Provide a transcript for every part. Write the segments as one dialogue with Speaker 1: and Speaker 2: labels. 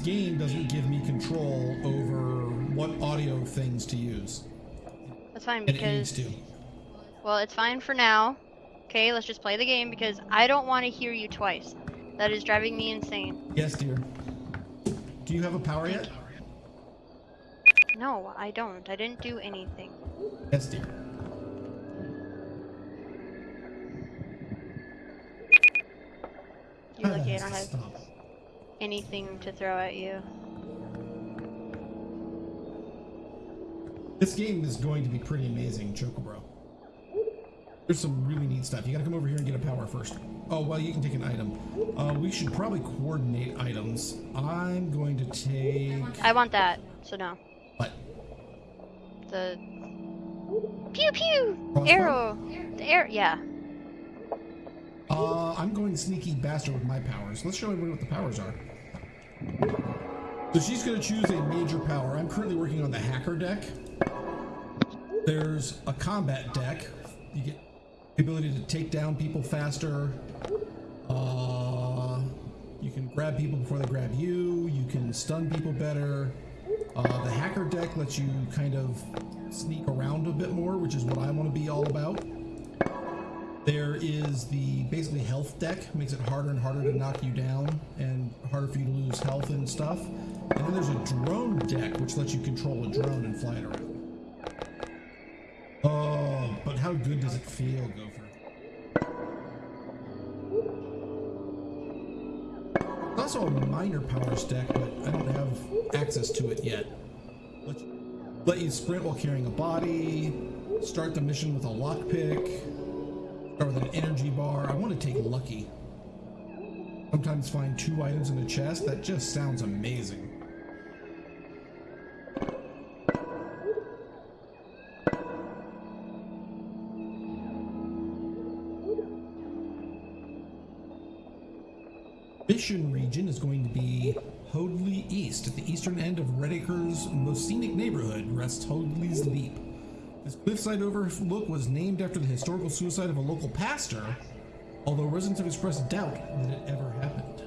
Speaker 1: game doesn't give me control over what audio things to use.
Speaker 2: That's fine
Speaker 1: And it needs to.
Speaker 2: well, it's fine for now. Okay, let's just play the game because I don't want to hear you twice. That is driving me insane.
Speaker 1: Yes, dear. Do you have a power yet?
Speaker 2: No, I don't. I didn't do anything.
Speaker 1: Yes, dear.
Speaker 2: You're
Speaker 1: Ah,
Speaker 2: lucky I don't have
Speaker 1: stop.
Speaker 2: Anything to throw at you.
Speaker 1: This game is going to be pretty amazing, Chocobro. There's some really neat stuff. You gotta come over here and get a power first. Oh, well, you can take an item. Uh, we should probably coordinate items. I'm going to take...
Speaker 2: I want that, so no.
Speaker 1: What?
Speaker 2: The pew pew
Speaker 1: Crossbow?
Speaker 2: arrow. The arrow. Yeah.
Speaker 1: Uh, I'm going sneaky bastard with my powers. Let's show everybody what the powers are. So she's going to choose a major power. I'm currently working on the hacker deck. There's a combat deck. You get the ability to take down people faster. Uh, you can grab people before they grab you. You can stun people better. Uh, the hacker deck lets you kind of sneak around a bit more, which is what I want to be all about. There is the basically health deck, makes it harder and harder to knock you down and harder for you to lose health and stuff. And then there's a drone deck, which lets you control a drone and fly it around. Oh, but how good does it feel, Gopher? Also a minor powers deck, but I don't have access to it yet. Let you sprint while carrying a body, start the mission with a lockpick, start with an energy bar. I want to take lucky. Sometimes find two items in a chest. That just sounds amazing. Mission region is going to be Hoadley East. At the eastern end of Redacre's most scenic neighborhood rests Hoadley's Leap. This cliffside overlook was named after the historical suicide of a local pastor, although residents have expressed doubt that it ever happened.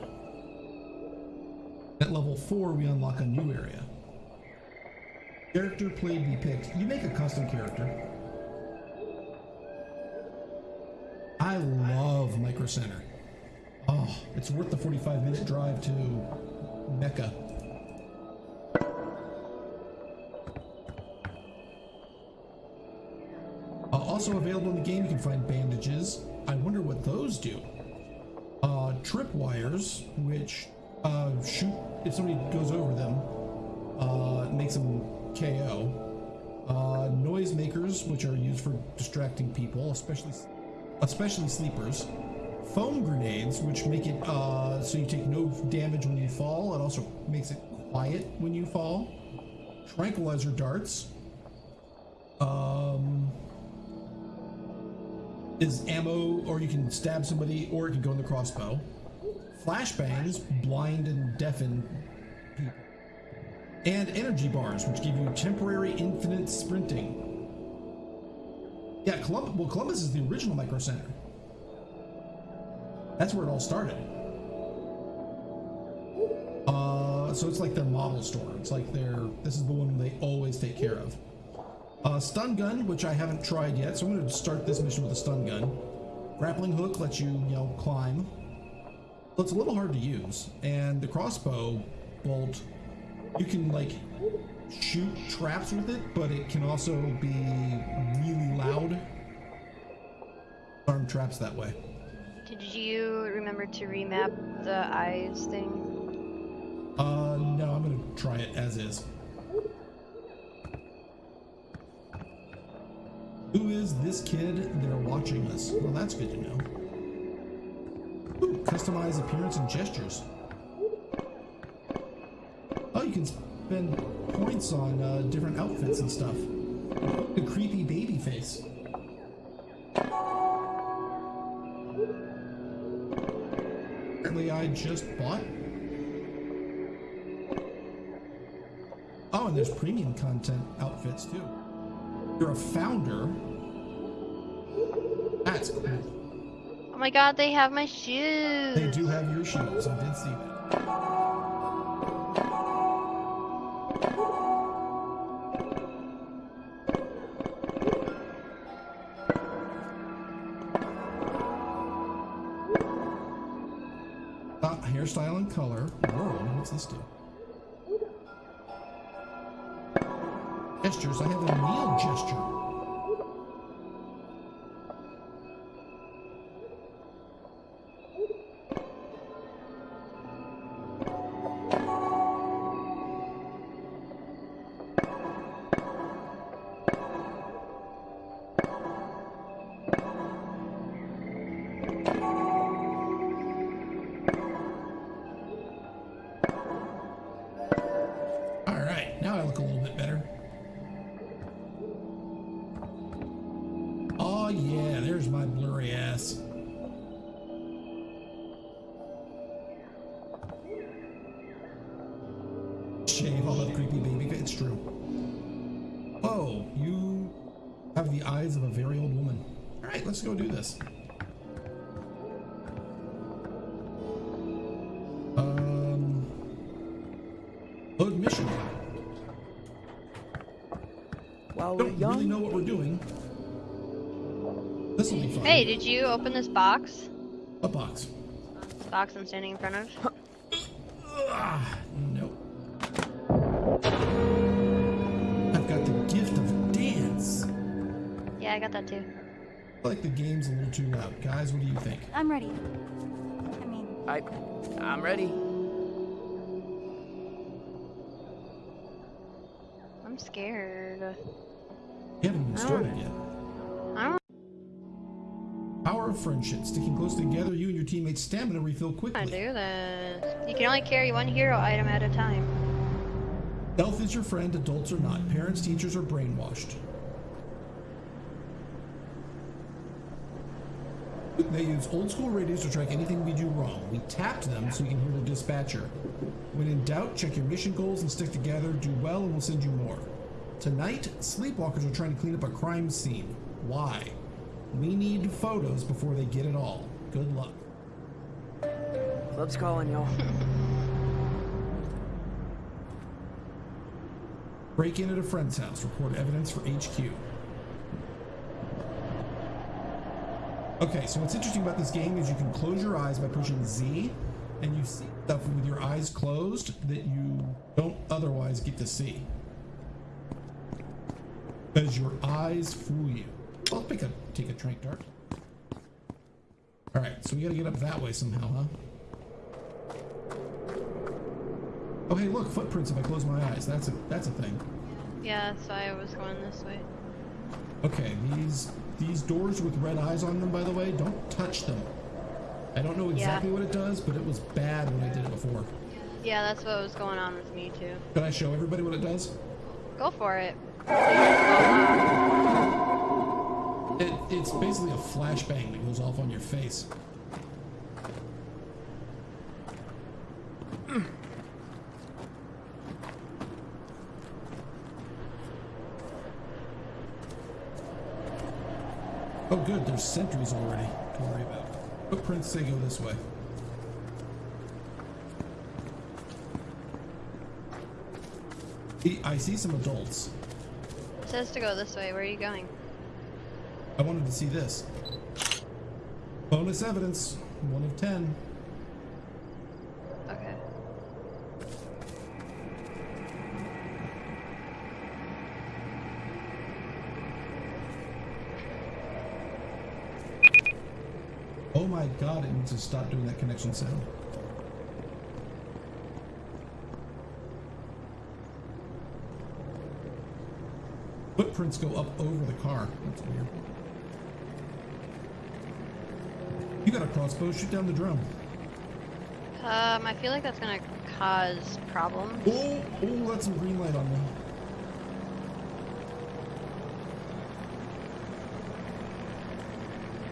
Speaker 1: At level 4, we unlock a new area. Character played be picked. You make a custom character. I love Micro Center. Oh, it's worth the 45 minute drive to Mecca. Also available in the game, you can find bandages. I wonder what those do. Uh, trip wires, which uh, shoot if somebody goes over them, uh, makes them KO. Uh, noise makers, which are used for distracting people, especially especially sleepers. Foam grenades, which make it uh, so you take no damage when you fall. It also makes it quiet when you fall. Tranquilizer darts. Um, is ammo, or you can stab somebody, or it can go in the crossbow. Flashbangs blind and deafen people. And energy bars, which give you temporary infinite sprinting. Yeah, Columbus, well, Columbus is the original Micro Center. That's where it all started. Uh, so it's like their model store. It's like their, this is the one they always take care of. Uh, stun gun, which I haven't tried yet, so I'm going to start this mission with a stun gun. Grappling hook lets you, you know, climb. But it's a little hard to use. And the crossbow bolt, you can like shoot traps with it, but it can also be really loud. Arm traps that way.
Speaker 2: Did you remember to remap the eyes thing?
Speaker 1: Uh, no, I'm gonna try it as is. Who is this kid? They're watching us. Well, that's good to know. Ooh, customize appearance and gestures. Oh, you can spend points on uh, different outfits and stuff. The creepy baby face. Apparently, I just bought. Oh, and there's premium content outfits too. You're a founder? That's cool.
Speaker 2: Oh my god, they have my shoes.
Speaker 1: They do have your shoes. I did see that. Ah, hairstyle and color. World, what's this do? Gestures. I have a kneel gesture. Right, let's go do this. Um, load mission.
Speaker 3: While we're
Speaker 1: Don't really know what we're doing. This will be fun.
Speaker 2: Hey, did you open this box?
Speaker 1: A box.
Speaker 2: This box I'm standing in front of?
Speaker 1: Ah, nope. I've got the gift of dance.
Speaker 2: Yeah, I got that too.
Speaker 1: I feel like the game's a little too loud. Guys, what do you think?
Speaker 4: I'm ready. I mean,
Speaker 3: I, I'm ready.
Speaker 2: I'm scared.
Speaker 1: You haven't even
Speaker 2: I don't-
Speaker 1: started oh. yet.
Speaker 2: I don't
Speaker 1: Power of friendship. Sticking close together, you and your teammates' stamina refill
Speaker 2: want to
Speaker 1: quickly.
Speaker 2: do this. You can only carry one hero item at a time.
Speaker 1: Elf is your friend, adults are not. Parents, teachers are brainwashed. They use old school radios to track anything we do wrong. We tapped them so you can hear the dispatcher. When in doubt, check your mission goals and stick together. Do well, and we'll send you more. Tonight, sleepwalkers are trying to clean up a crime scene. Why? We need photos before they get it all. Good luck.
Speaker 3: Club's calling, y'all.
Speaker 1: Break in at a friend's house. Report evidence for HQ. Okay, so what's interesting about this game is you can close your eyes by pushing Z, and you see stuff with your eyes closed that you don't otherwise get to see. Because your eyes fool you. I'll pick a take a trank dart. Alright, so we gotta get up that way somehow, huh? Oh hey look, footprints if I close my eyes. That's a that's a thing.
Speaker 2: Yeah, that's why I was going this way.
Speaker 1: Okay, these these doors with red eyes on them, by the way, don't touch them. I don't know exactly what it does, but it was bad when I did it before.
Speaker 2: Yeah, that's what was going on with me too.
Speaker 1: Can I show everybody what it does?
Speaker 2: Go for it.
Speaker 1: It, it's basically a flashbang that goes off on your face. Oh good, there's sentries already to worry about. Footprints say go this way. I see some adults.
Speaker 2: It says to go this way. Where are you going?
Speaker 1: I wanted to see this. Bonus evidence, one of ten.
Speaker 2: Okay.
Speaker 1: Oh my to stop doing that connection sound. Footprints go up over the car. That's weird. You got a crossbow, shoot down the drum.
Speaker 2: Um, I feel like that's gonna cause problems.
Speaker 1: Oh, oh, that's some green light on me.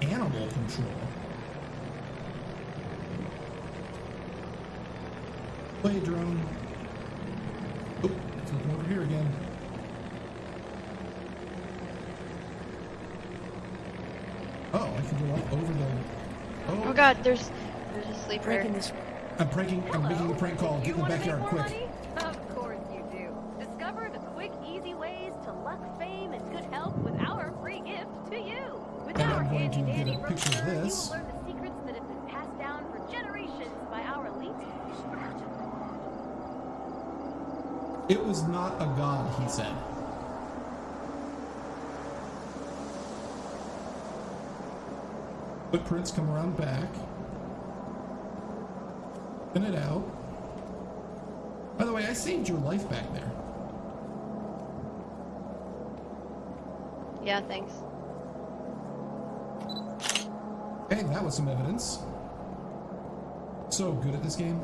Speaker 1: Animal control. Play drone. Oh, it's looking over here again. Oh, I can go up over the. Oh,
Speaker 2: Oh god, there's there's a sleeper.
Speaker 3: Breaking this.
Speaker 1: I'm pranking. I'm making a prank call. Get in the backyard quick.
Speaker 5: money?
Speaker 1: Footprints come around back. Spin it out. By the way, I saved your life back there.
Speaker 2: Yeah, thanks.
Speaker 1: Hey, that was some evidence. So good at this game.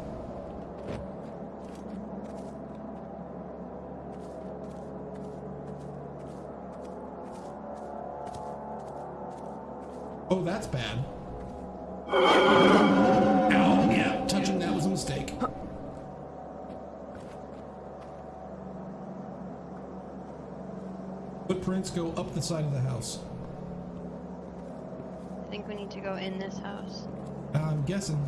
Speaker 1: Oh, that's bad. Ow, yeah, touching that was a mistake. Footprints go up the side of the house.
Speaker 2: I think we need to go in this house.
Speaker 1: I'm guessing.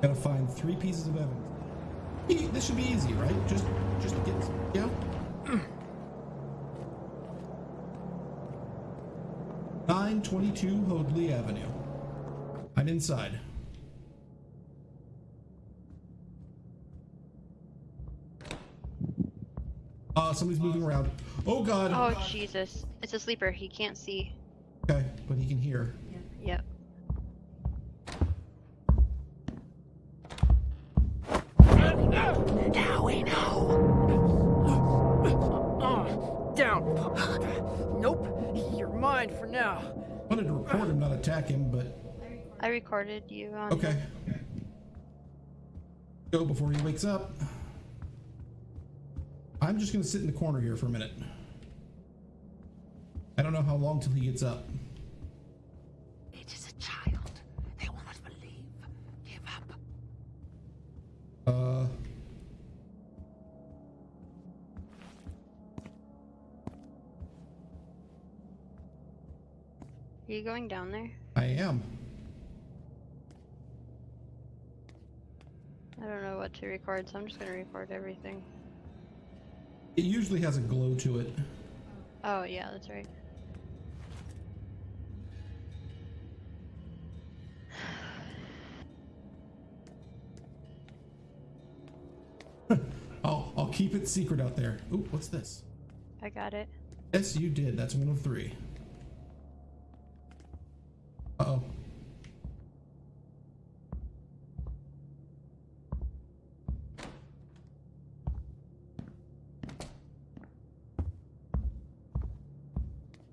Speaker 1: Gotta find three pieces of evidence. This should be easy, right? Just, just get, yeah. Nine twenty-two Hoadley Avenue. I'm inside. Uh, somebody's moving around. Oh God.
Speaker 2: Oh, Jesus. It's a sleeper. He can't see.
Speaker 1: Okay, but he can hear.
Speaker 2: Recorded you on.
Speaker 1: okay. Go before he wakes up. I'm just gonna sit in the corner here for a minute. I don't know how long till he gets up.
Speaker 3: It is a child. They will not believe. Give up.
Speaker 1: Uh.
Speaker 2: Are you going down there?
Speaker 1: I am.
Speaker 2: I don't know what to record, so I'm just gonna record everything.
Speaker 1: It usually has a glow to it.
Speaker 2: Oh, yeah, that's right.
Speaker 1: I'll oh, I'll keep it secret out there. Ooh, what's this?
Speaker 2: I got it.
Speaker 1: Yes, you did. That's one of three. Uh oh.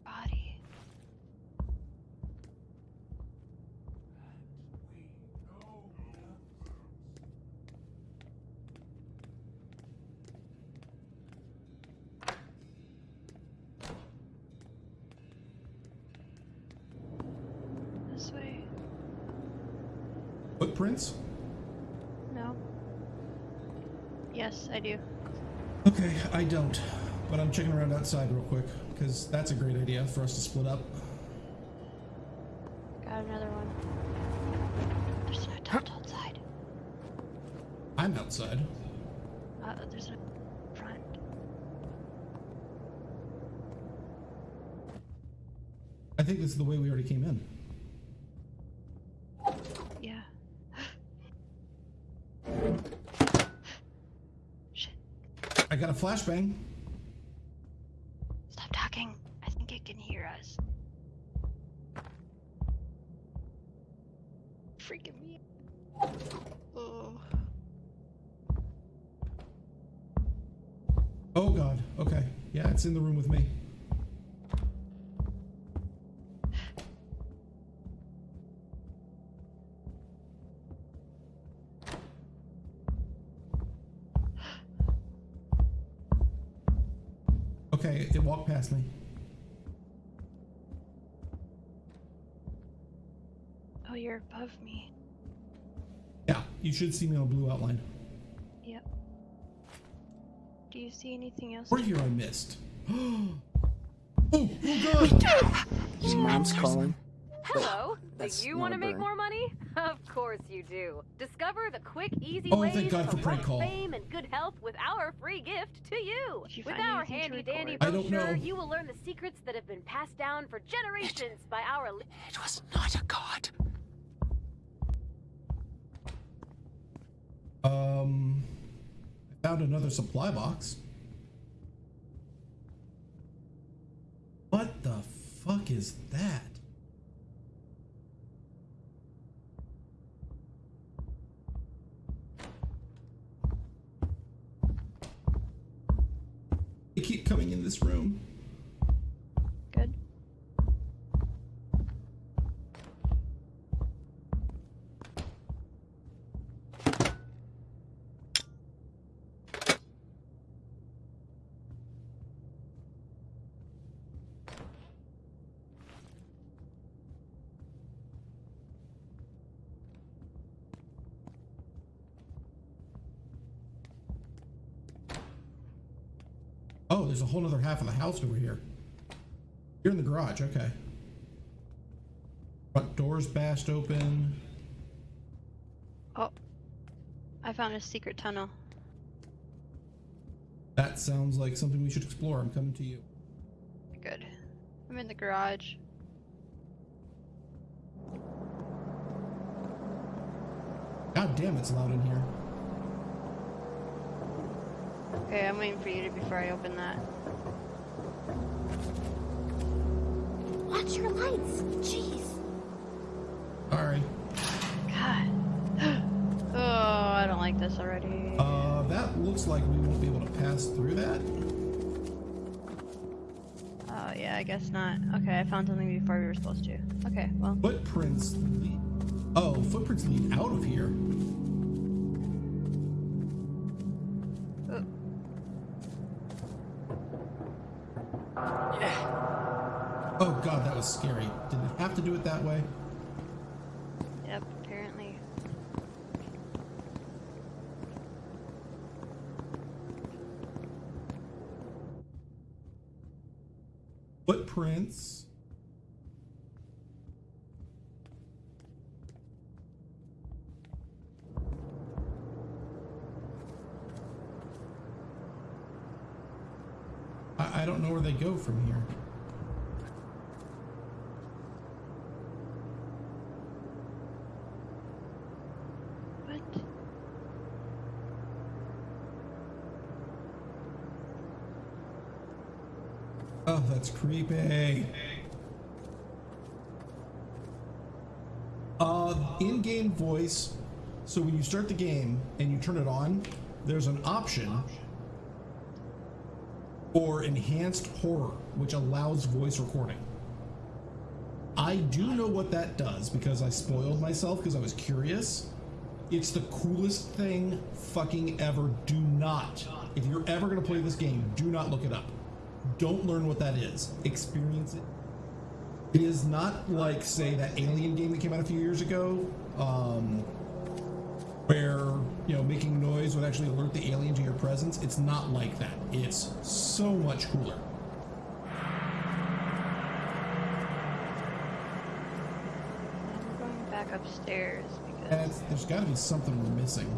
Speaker 2: Body. This way.
Speaker 1: Footprints?
Speaker 2: No. Yes, I do.
Speaker 1: Okay, I don't. But I'm checking around outside real quick, because that's a great idea for us to split up.
Speaker 2: Got another one. There's an adult outside.
Speaker 1: I'm outside.
Speaker 2: Uh, there's a front.
Speaker 1: I think this is the way we already came in.
Speaker 2: Yeah. Shit.
Speaker 1: I got a flashbang.
Speaker 2: Stop talking. I think it can hear us. Freaking me. out. Oh.
Speaker 1: Oh god. Okay. Yeah, it's in the room with me. Okay, it walked past me.
Speaker 2: Oh, you're above me.
Speaker 1: Yeah, you should see me on a blue outline.
Speaker 2: Yep. Do you see anything else?
Speaker 1: Or here I missed. oh, oh god!
Speaker 3: Mom's calling.
Speaker 5: Hello.
Speaker 3: that's
Speaker 5: do you want to make more money? Of course you do. Discover the quick, easy
Speaker 1: Oh,
Speaker 5: ways
Speaker 1: God
Speaker 5: to
Speaker 1: for prank
Speaker 5: luck,
Speaker 1: call.
Speaker 5: fame and good health with our free gift to you.
Speaker 2: You
Speaker 5: with our handy dandy
Speaker 2: record?
Speaker 1: I don't
Speaker 5: brochure, you will learn the secrets that have been passed down for generations by our.
Speaker 3: It was not a god.
Speaker 1: Um, I found another supply box. What the fuck is that? They keep coming in this room.
Speaker 2: Good.
Speaker 1: Oh, there's a whole other half of the house over here. You're in the garage, okay. Front doors bashed open.
Speaker 2: Oh. I found a secret tunnel.
Speaker 1: That sounds like something we should explore. I'm coming to you.
Speaker 2: Good. I'm in the garage.
Speaker 1: God damn, it's loud in here.
Speaker 2: Okay, I'm waiting for you to before I open that.
Speaker 4: Watch your lights. Jeez.
Speaker 1: Sorry.
Speaker 2: God. oh, I don't like this already.
Speaker 1: Uh, that looks like we won't be able to pass through that.
Speaker 2: Oh, yeah, I guess not. Okay, I found something before we were supposed to. Okay, well.
Speaker 1: Footprints lead. Oh, footprints lead out of here. It have to do it that way?
Speaker 2: Yep, apparently.
Speaker 1: Footprints. I, I don't know where they go from here.
Speaker 2: What?
Speaker 1: Oh, that's creepy. Uh, in-game voice. So when you start the game and you turn it on, there's an option for enhanced horror, which allows voice recording. I do know what that does because I spoiled myself because I was curious. It's the coolest thing fucking ever. Do not, if you're ever gonna play this game, do not look it up. Don't learn what that is. Experience it. It is not like, say, that Alien game that came out a few years ago, um, where you know making noise would actually alert the alien to your presence. It's not like that. It's so much cooler.
Speaker 2: I'm going back upstairs because.
Speaker 1: And there's got to be something we're missing.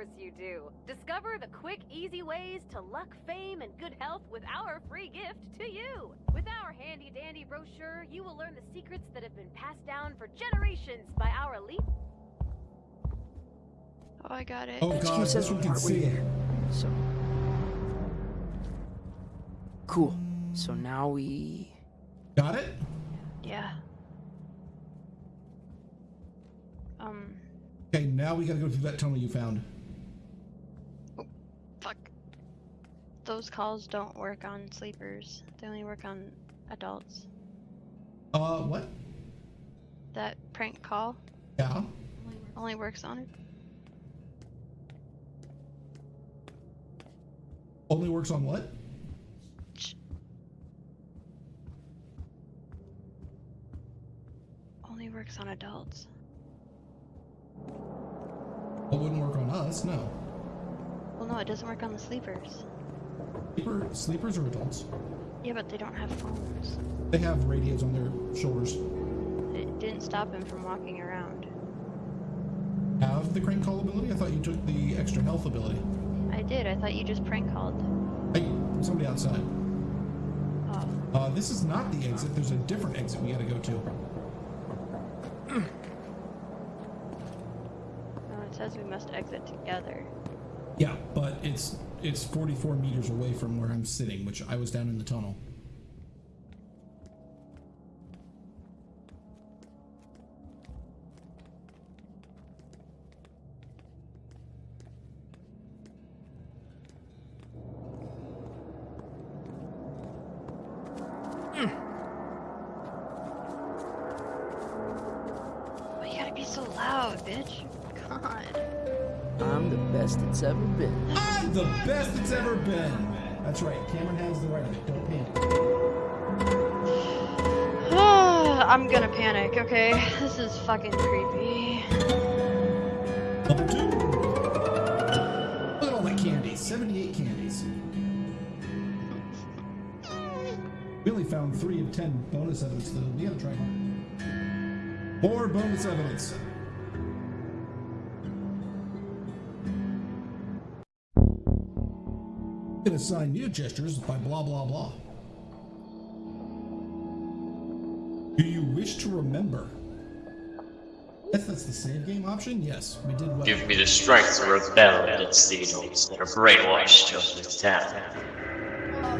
Speaker 5: Course you do. Discover the quick, easy ways to luck, fame, and good health with our free gift to you. With our handy dandy brochure, you will learn the secrets that have been passed down for generations by our elite.
Speaker 2: Oh, I got it.
Speaker 1: Oh
Speaker 6: Excuse
Speaker 1: god,
Speaker 6: us
Speaker 1: this can see.
Speaker 6: there. So cool. So now we
Speaker 1: Got it?
Speaker 2: Yeah. Um,
Speaker 1: Okay, now we gotta go through that tunnel you found.
Speaker 2: fuck. Those calls don't work on sleepers. They only work on adults.
Speaker 1: Uh, what?
Speaker 2: That prank call
Speaker 1: Yeah.
Speaker 2: only works on it.
Speaker 1: Only works on what?
Speaker 2: Only works on adults.
Speaker 1: It wouldn't work on us, no.
Speaker 2: Well, no, it doesn't work on the sleepers.
Speaker 1: Sleeper, sleepers are adults.
Speaker 2: Yeah, but they don't have phones.
Speaker 1: They have radios on their shoulders.
Speaker 2: It didn't stop him from walking around.
Speaker 1: Have the crank call ability? I thought you took the extra health ability.
Speaker 2: I did. I thought you just prank called.
Speaker 1: Hey, somebody outside.
Speaker 2: Oh,
Speaker 1: Uh, this is not the exit. There's a different exit we gotta go to.
Speaker 2: no, it says we must exit together.
Speaker 1: Yeah, but it's it's 44 meters away from where I'm sitting, which I was down in the tunnel. More. More bonus evidence. Can assign new gestures by blah blah blah. Do you wish to remember? Yes, that's the save game option. Yes, we did well.
Speaker 7: Give me the strength to rebel against the adults that are brainwashed of this town.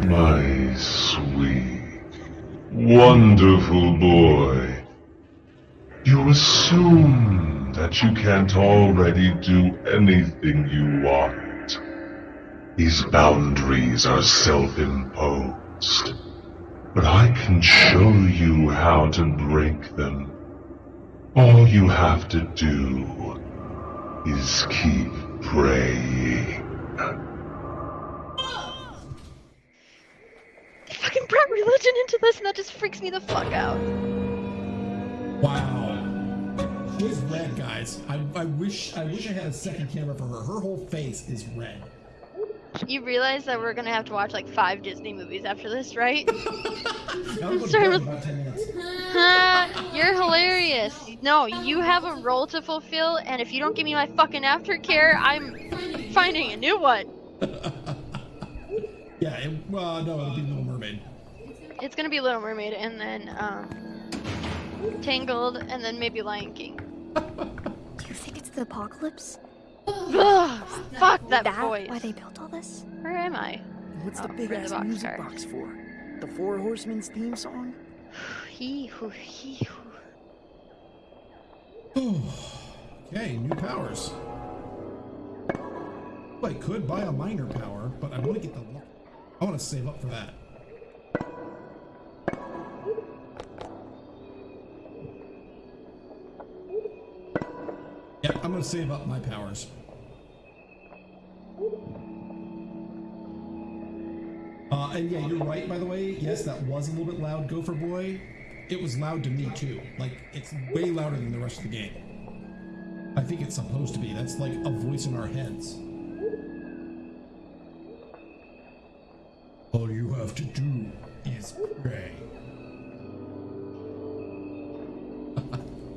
Speaker 8: My sweet, wonderful boy. You assume that you can't already do anything you want. These boundaries are self-imposed. But I can show you how to break them. All you have to do is keep praying.
Speaker 2: They fucking brought religion into this and that just freaks me the fuck out.
Speaker 1: Wow. She's red, guys. I, I wish I wish I had a second camera for her. Her whole face is red.
Speaker 2: You realize that we're gonna have to watch like five Disney movies after this, right?
Speaker 1: I'm
Speaker 2: Sorry,
Speaker 1: about 10 minutes.
Speaker 2: You're hilarious. No, you have a role to fulfill, and if you don't give me my fucking aftercare, I'm finding a new one.
Speaker 1: Yeah, it, well, no, it'll be Little Mermaid.
Speaker 2: It's gonna be Little Mermaid, and then um, Tangled, and then maybe Lion King.
Speaker 4: Do you think it's the apocalypse?
Speaker 2: Ugh, fuck that,
Speaker 4: that
Speaker 2: voice.
Speaker 4: why they built all this?
Speaker 2: Where am I?
Speaker 6: What's the
Speaker 2: Oh,
Speaker 6: big
Speaker 2: for the
Speaker 6: ass
Speaker 2: box
Speaker 6: music
Speaker 2: car.
Speaker 6: box for? The Four Horsemen's theme song?
Speaker 2: He who he who.
Speaker 1: Okay, new powers. I could buy a minor power, but I want to get the. I want to save up for that. Gonna save up my powers. Uh, and yeah, you're right, by the way. Yes, that was a little bit loud, Gopher Boy. It was loud to me, too. Like, it's way louder than the rest of the game. I think it's supposed to be. That's like a voice in our heads. All you have to do is pray.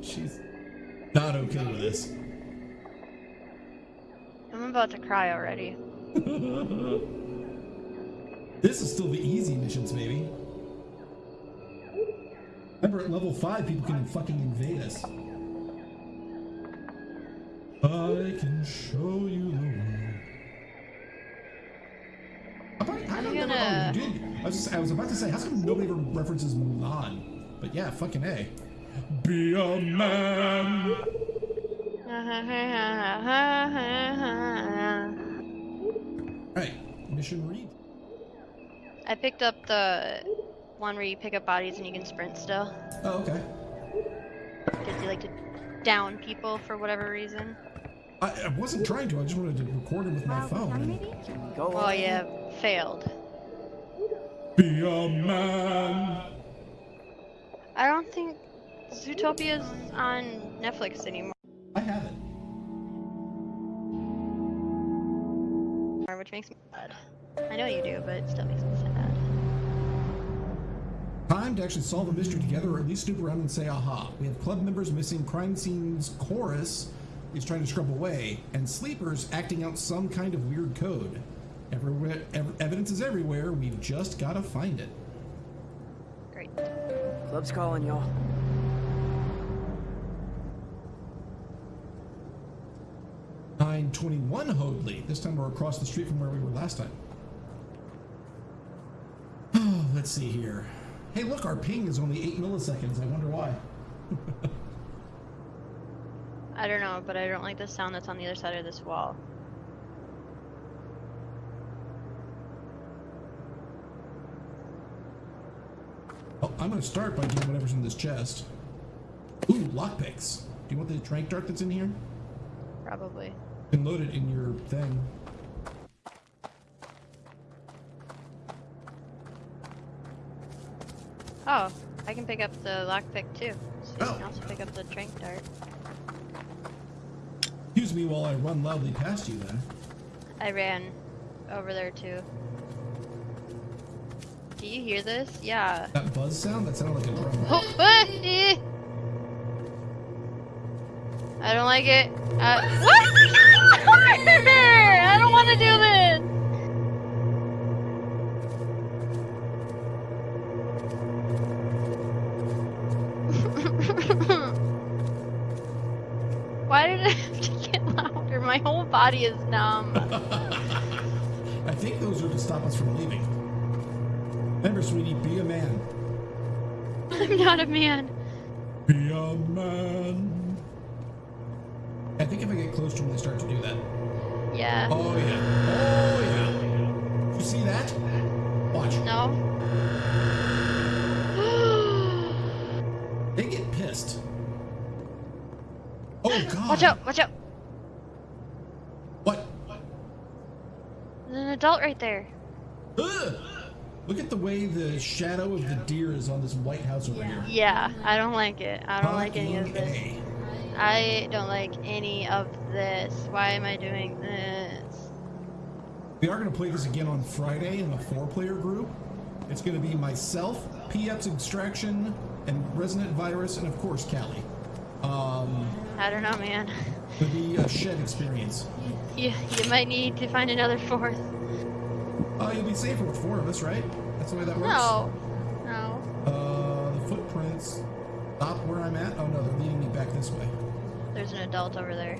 Speaker 1: She's not okay with this.
Speaker 2: About to cry already.
Speaker 1: This is still the easy missions, baby. Remember, at level 5, people can fucking invade us. I can show you the way. How about-
Speaker 2: I'm
Speaker 1: come nobody-
Speaker 2: gonna-
Speaker 1: oh, did. I was, just, I was about to say, how come nobody ever references Mulan? But yeah, fucking A. Be a man. Alright, mission read.
Speaker 2: I picked up the one where you pick up bodies and you can sprint still.
Speaker 1: Oh, okay.
Speaker 2: Because you like to down people for whatever reason.
Speaker 1: I, I wasn't trying to. I just wanted to record it with my phone.
Speaker 4: young
Speaker 1: and-
Speaker 4: maybe?
Speaker 6: Can we go?
Speaker 2: Well, yeah, failed.
Speaker 1: Be a man.
Speaker 2: I don't think Zootopia's on Netflix anymore,
Speaker 1: I have it.
Speaker 2: which makes me sad. I know you do, but it still makes me sad.
Speaker 1: Time to actually solve a mystery together, or at least snoop around and say aha. We have club members missing crime scenes chorus is trying to scrub away, and sleepers acting out some kind of weird code. Everywhere, ev- evidence is everywhere. We've just got to find it.
Speaker 2: Great.
Speaker 6: Club's calling y'all.
Speaker 1: Nine twenty-one Hoadley. This time we're across the street from where we were last time. Oh, let's see here. Hey, look, our ping is only eight milliseconds. I wonder why.
Speaker 2: I don't know, but I don't like the sound that's on the other side of this wall.
Speaker 1: Oh, I'm gonna start by getting whatever's in this chest. Ooh, lockpicks. Do you want the trank dart that's in here?
Speaker 2: Probably.
Speaker 1: You can load it in your thing.
Speaker 2: Oh, I can pick up the lockpick too. So you
Speaker 1: Oh.
Speaker 2: can also pick up the trank dart.
Speaker 1: Excuse me while I run loudly past you then.
Speaker 2: I ran over there too. Do you hear this? Yeah.
Speaker 1: That buzz sound? That sounded like a drum.
Speaker 2: Oh. I don't like it. Uh, what? I don't want to do this. Why did it have to get louder? My whole body is numb.
Speaker 1: I think those are to stop us from leaving. Remember, sweetie, be a man.
Speaker 2: I'm not a man.
Speaker 1: Be a man. I think if I get close to them, they start to do that.
Speaker 2: Yeah.
Speaker 1: Oh, yeah. Oh, yeah. You see that? Watch.
Speaker 2: No.
Speaker 1: They get pissed. Oh, God.
Speaker 2: Watch out! Watch out!
Speaker 1: What?
Speaker 2: There's an adult right there.
Speaker 1: Ugh. Look at the way the shadow of the deer is on this White House over here.
Speaker 2: Yeah, I don't like it. I don't like any of this.
Speaker 1: A.
Speaker 2: I don't like any of this. Why am I doing this?
Speaker 1: We are going to play this again on Friday in a four-player group. It's going to be myself, PF's Extraction, and Resonant Virus, and of course Callie. Um,
Speaker 2: I don't know, man.
Speaker 1: it'll be a shed experience.
Speaker 2: You you might need to find another fourth.
Speaker 1: Uh, you'll be safer with four of us, right? That's the way that works.
Speaker 2: No, no.
Speaker 1: Uh, the footprints. Stop where I'm at. Oh no, they're leading me back this way.
Speaker 2: There's an adult over there.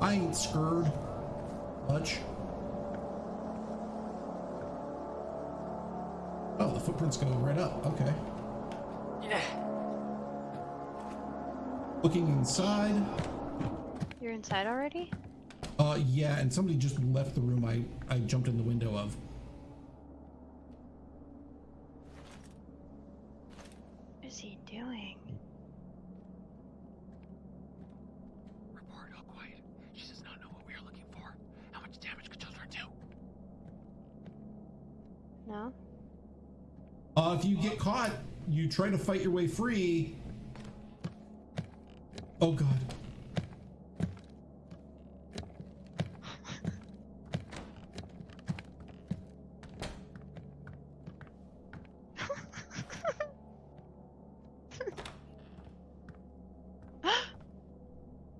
Speaker 1: I ain't scared much. Oh, the footprints go right up. Okay.
Speaker 6: Yeah.
Speaker 1: Looking inside.
Speaker 2: You're inside already?
Speaker 1: Uh, yeah, and somebody just left the room I, I jumped in the window of.
Speaker 2: What is he doing?
Speaker 3: Report all quiet. She does not know what we are looking for. How much damage could children do?
Speaker 2: No?
Speaker 1: Uh, if you get caught, you try to fight your way free. Oh god.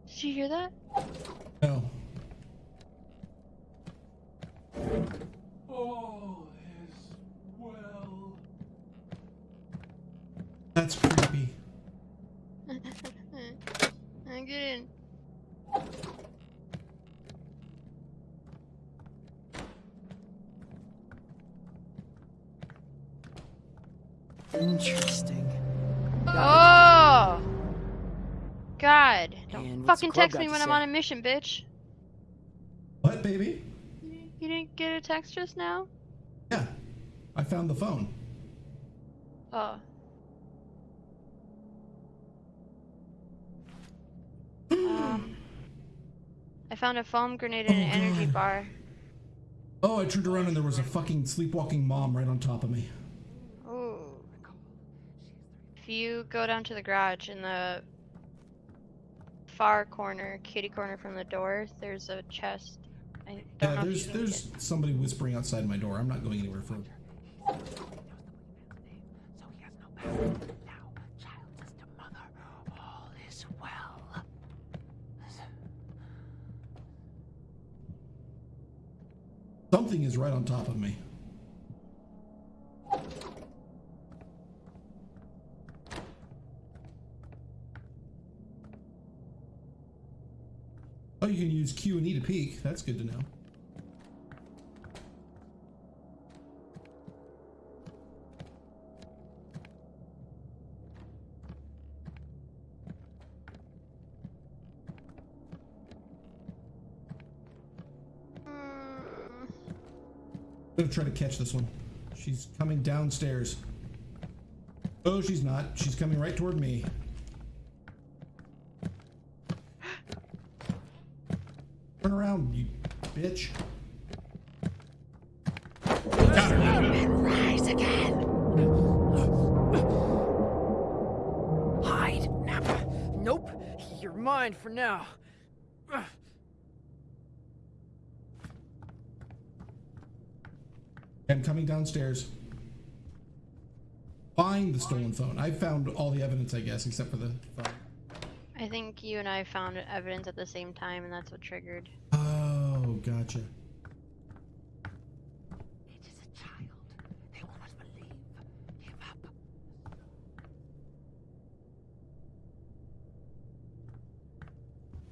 Speaker 2: Did you hear that?
Speaker 1: No.
Speaker 8: All is well.
Speaker 1: That's creepy.
Speaker 2: I'm getting.
Speaker 6: Interesting.
Speaker 2: Oh! God. Don't fucking text me when I'm
Speaker 6: say?
Speaker 2: on a mission, bitch.
Speaker 1: What, baby?
Speaker 2: You didn't get a text just now?
Speaker 1: Yeah, I found the phone.
Speaker 2: Oh. um, I found a foam grenade and
Speaker 1: Oh,
Speaker 2: an energy
Speaker 1: God.
Speaker 2: bar.
Speaker 1: Oh, I turned around and there was a fucking sleepwalking mom right on top of me.
Speaker 2: You go down to the garage in the far corner, kitty corner from the door, there's a chest. I
Speaker 1: Yeah, there's
Speaker 2: if you can
Speaker 1: there's somebody whispering outside my door. I'm not going anywhere further.
Speaker 3: So he has no power. Now, child says to mother, all is well.
Speaker 1: Something is right on top of me. Oh, you can use Q and E to peek. That's good to know. I'm gonna try to catch this one. She's coming downstairs. Oh, she's not. She's coming right toward me. Turn around, you bitch. Got her.
Speaker 3: Rise again.
Speaker 6: Hide. Nope. You're mine for now.
Speaker 1: I'm coming downstairs. Find the stolen phone. I found all the evidence, I guess, except for the phone.
Speaker 2: I think you and I found evidence at the same time, and that's what triggered.
Speaker 1: Gotcha.
Speaker 3: It is a child. They will not believe. Give up.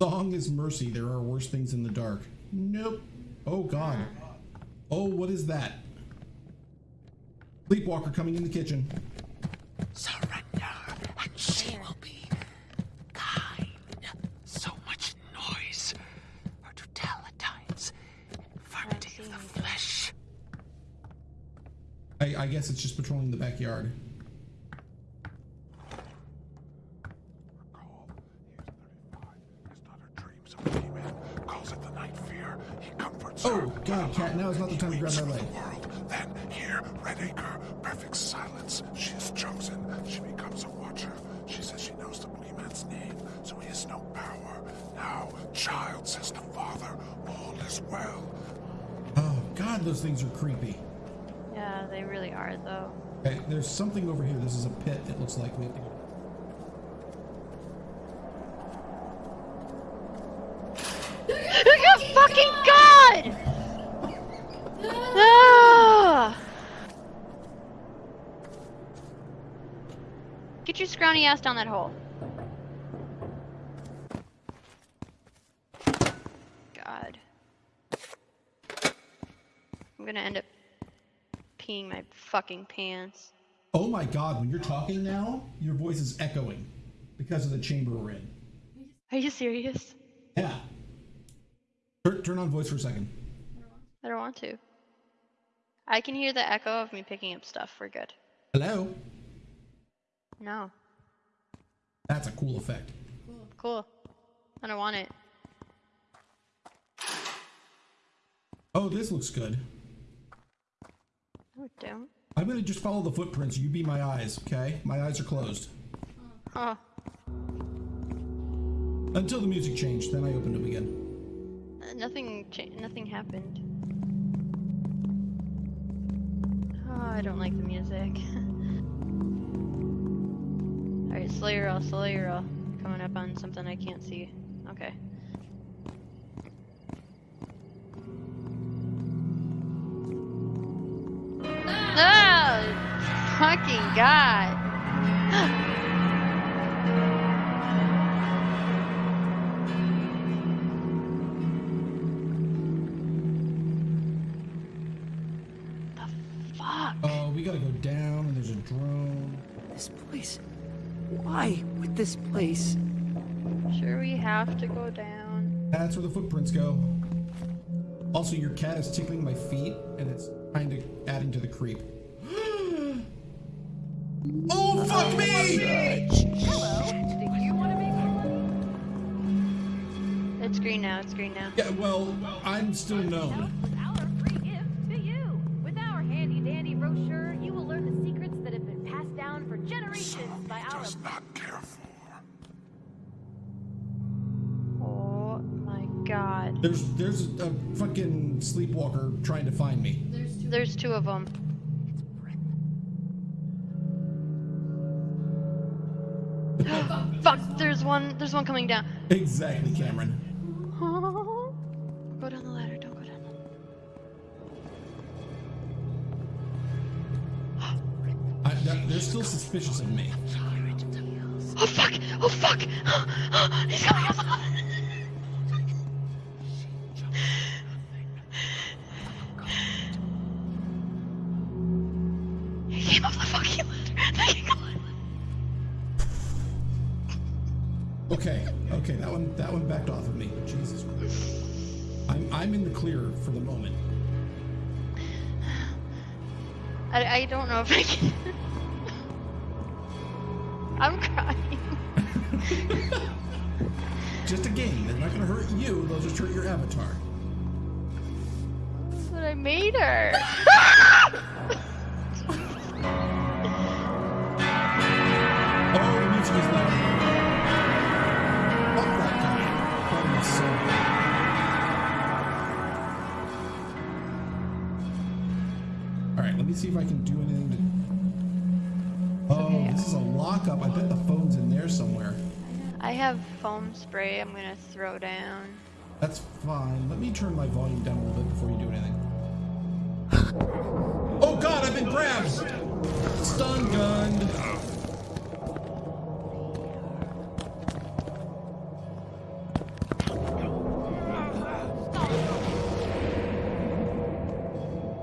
Speaker 1: Song is mercy. There are worse things in the dark. Nope. Oh, God. Oh, what is that? Sleepwalker coming in the kitchen.
Speaker 3: Surrender, and she will be kind. So much noise. Or to tell at times, infirmity of the flesh.
Speaker 1: I, I guess it's just patrolling the backyard.
Speaker 8: Call. He is 35. His daughter dreams of boogeyman, calls it the night fear. He comforts her.
Speaker 1: Oh, God, Cat, now is not the time to grab my leg.
Speaker 8: the world. Then, here, Red Acre, perfect silence. She is chosen. She becomes a watcher. She says she knows the boogeyman's name, so he has no power. Now, child says to father, all is well.
Speaker 1: Oh, God, those things are creepy.
Speaker 2: Yeah, they really are, though.
Speaker 1: Okay, there's something over here. This is a pit, it looks like. We have to go.
Speaker 2: Oh fucking god! Ah! Get your scrawny ass down that hole. God. I'm gonna end up peeing my fucking pants.
Speaker 1: Oh my god, when you're talking now, your voice is echoing because of the chamber we're in.
Speaker 2: Are you serious?
Speaker 1: Yeah. Turn, turn on voice for a second.
Speaker 2: I don't want to. I can hear the echo of me picking up stuff. We're good.
Speaker 1: Hello?
Speaker 2: No.
Speaker 1: That's a cool effect.
Speaker 2: Cool. I don't want it.
Speaker 1: Oh, this looks good.
Speaker 2: Don't.
Speaker 1: I'm gonna just follow the footprints. You be my eyes, okay? My eyes are closed.
Speaker 2: Oh,
Speaker 1: Until the music changed, then I opened them again.
Speaker 2: uh, nothing. Nothing happened. Oh, I don't like the music. All right, Slayer Slayer. Coming up on something I can't see. Okay. Fucking god. The fuck.
Speaker 1: Oh, we gotta go down, and there's a drone.
Speaker 6: This place. Why with this place?
Speaker 2: Sure, we have to go down.
Speaker 1: That's where the footprints go. Also, your cat is tickling my feet, and it's kind of adding to the creep.
Speaker 8: Does not care for.
Speaker 2: Oh my god.
Speaker 1: There's there's a fucking sleepwalker trying to find me.
Speaker 2: There's two of them. Fuck. There's one. There's one coming down.
Speaker 1: Exactly, Cameron.
Speaker 2: Go down the ladder. Don't go down.
Speaker 1: I, that, they're still suspicious of me.
Speaker 2: Oh fuck! Oh fuck! He's coming up. He came up the fucking ladder.
Speaker 1: Okay, okay, that one that one backed off I'm I'm in the clear for the moment.
Speaker 2: I, I don't know if I can. I'm crying.
Speaker 1: Just a game. They're not gonna hurt you, they'll just hurt your avatar.
Speaker 2: But I made her.
Speaker 1: Oh, the music is loud. Me see if I can do anything to. Oh,
Speaker 2: okay.
Speaker 1: this is a lockup. I bet the phone's in there somewhere.
Speaker 2: I have foam spray I'm gonna throw down.
Speaker 1: That's fine. Let me turn my volume down a little bit before you do anything. Oh god, I've been grabbed! Stun gunned!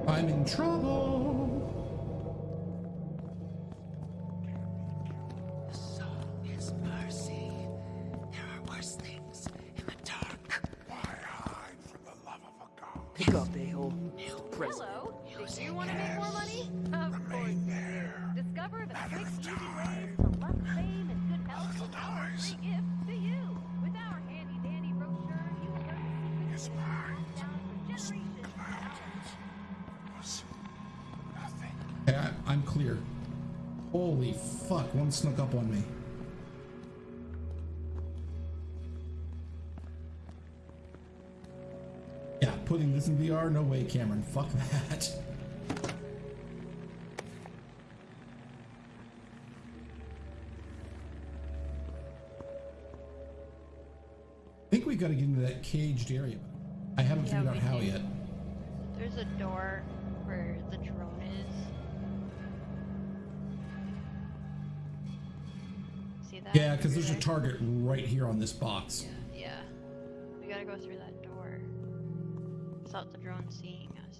Speaker 1: I'm in trouble.
Speaker 6: Present.
Speaker 5: Hello. Do you want to make more money? Of course
Speaker 8: Remain
Speaker 5: you
Speaker 8: there.
Speaker 5: do. Discover the
Speaker 8: Matter
Speaker 5: quick,
Speaker 8: of
Speaker 5: easy ways to luck, fame, and good health
Speaker 8: Little
Speaker 5: with our free gift to you. With our handy dandy brochure, you will learn the secrets
Speaker 8: His
Speaker 5: that have
Speaker 8: mind
Speaker 5: been passed down for generations.
Speaker 8: clouds. Nothing.
Speaker 1: Okay, I, I'm clear. Holy fuck, one snuck up on me. Yeah, this in VR? No way, Cameron. Fuck that. I think we've gotta get into that caged area. I haven't
Speaker 2: Yeah,
Speaker 1: figured out how
Speaker 2: do.
Speaker 1: yet.
Speaker 2: There's a door where the drone is. See that?
Speaker 1: Yeah, because there's a target right here on this box.
Speaker 2: Yeah. We gotta go through that door. Without the drone seeing us.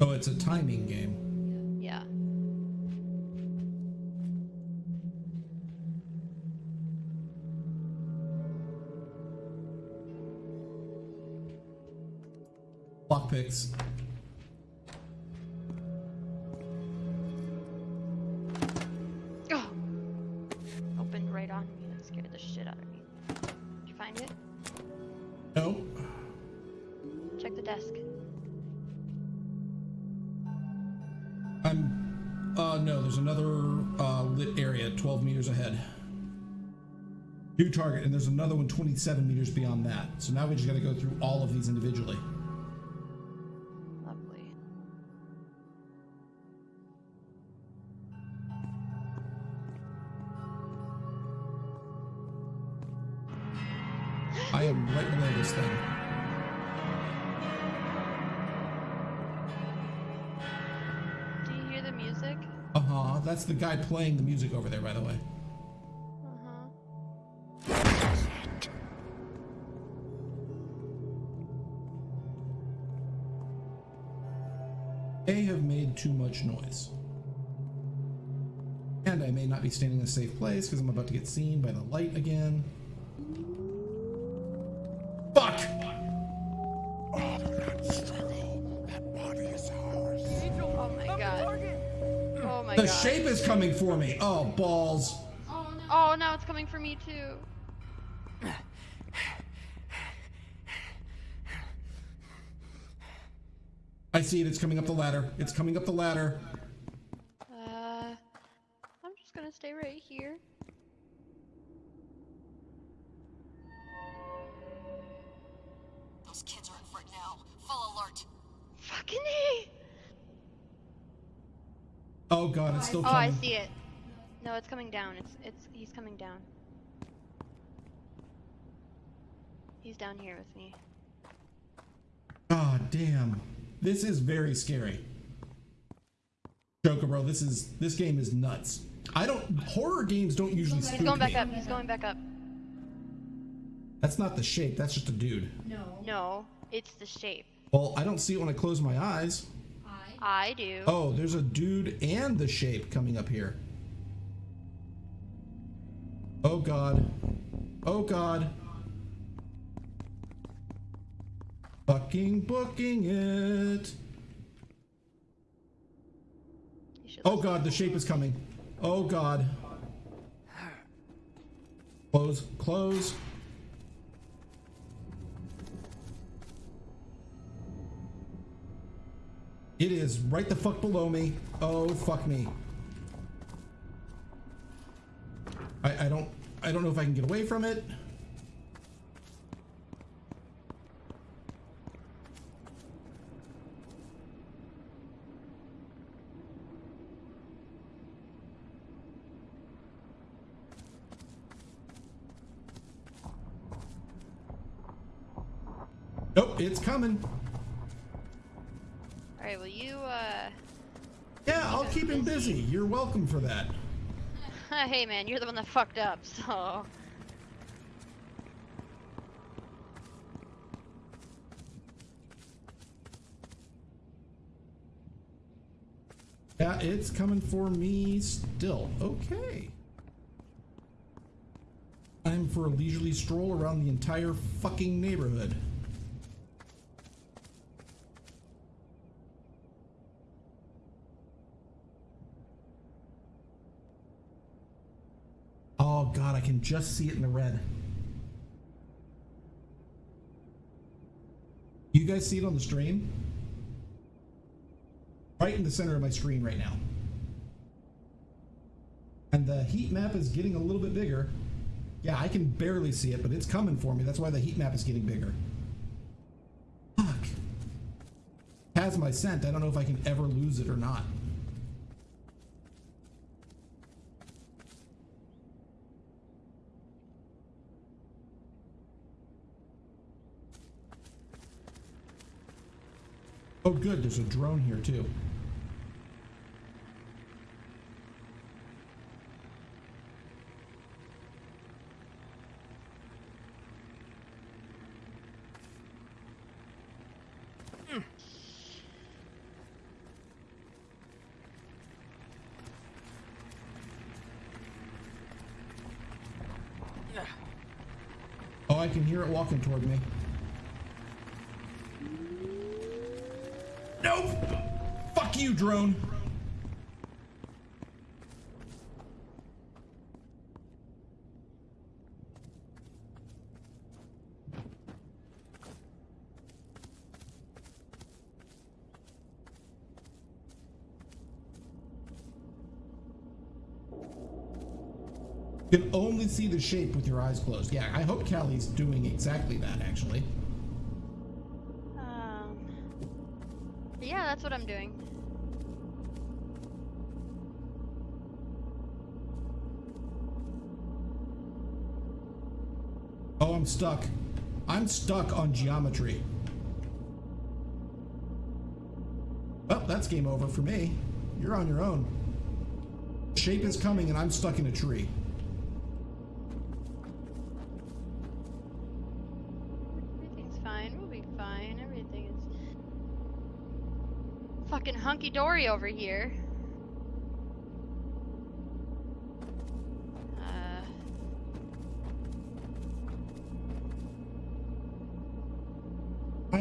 Speaker 1: Oh, it's a timing game.
Speaker 2: Yeah.
Speaker 1: Lockpicks. Uh, no, there's another uh, lit area 12 meters ahead. New target, and there's another one 27 meters beyond that. So now we just gotta go through all of these individually.
Speaker 2: Lovely.
Speaker 1: I am right below this thing. That's the guy playing the music over there, by the way.
Speaker 2: Uh-huh.
Speaker 1: They have made too much noise. And I may not be standing in a safe place because I'm about to get seen by the light again. Shape is coming for me. Oh, balls.
Speaker 2: Oh, oh, now it's coming for me too.
Speaker 1: I see it. It's coming up the ladder. It's coming up the ladder. Oh,
Speaker 2: I see it. No, it's coming down. It's it's he's coming down. He's down here with me.
Speaker 1: God damn. This is very scary. Joker, bro, this is this game is nuts. I don't horror games don't usually spook
Speaker 2: He's going back
Speaker 1: me.
Speaker 2: up. He's going back up.
Speaker 1: That's not the shape, that's just a dude.
Speaker 2: No. No, it's the shape.
Speaker 1: Well, I don't see it when I close my eyes.
Speaker 2: I do.
Speaker 1: Oh, there's a dude and the shape coming up here. Oh god. Oh god. Fucking booking it. Oh god, the shape is coming. Oh god. Close, close. It is right the fuck below me. Oh fuck me. I, I don't I don't know if I can get away from it. Nope, it's coming.
Speaker 2: All right. Well, you uh.
Speaker 1: Yeah, I'll keep him busy. You're welcome for that.
Speaker 2: hey man, you're the one that fucked up. So.
Speaker 1: Yeah, it's coming for me still. Okay. Time for a leisurely stroll around the entire fucking neighborhood. Oh god, I can just see it in the red. You guys see it on the stream? Right in the center of my screen right now. And the heat map is getting a little bit bigger. Yeah, I can barely see it, but it's coming for me. That's why the heat map is getting bigger. Fuck. Has my scent. I don't know if I can ever lose it or not. Oh good, there's a drone here too. Hmm. Oh, I can hear it walking toward me. You, drone! You can only see the shape with your eyes closed. Yeah, I hope Callie's doing exactly that, actually.
Speaker 2: Um. Yeah, that's what I'm doing.
Speaker 1: I'm stuck. I'm stuck on geometry. Well, that's game over for me. You're on your own. Shape is coming and I'm stuck in a tree.
Speaker 2: Everything's fine. We'll be fine. Everything is fucking hunky dory over here.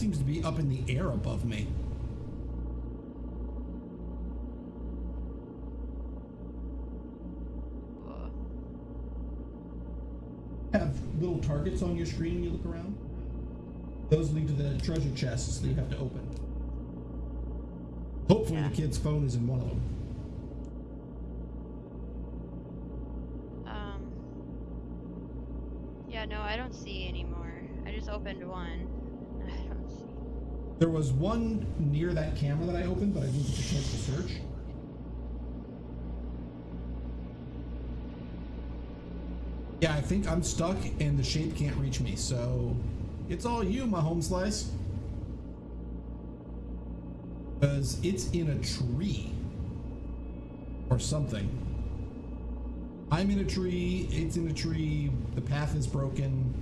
Speaker 1: seems to be up in the air above me. Have little targets on your screen when you look around. Those lead to the treasure chests that you have to open. Hopefully,
Speaker 2: Yeah.
Speaker 1: the kid's phone is in one of them.
Speaker 2: Um. Yeah, no, I don't see anymore. I just opened one. I don't see.
Speaker 1: There was one near that camera that I opened, but I didn't get a chance to search. Yeah, I think I'm stuck and the shape can't reach me, so it's all you, my home slice. Because it's in a tree. Or something. I'm in a tree, it's in a tree, the path is broken.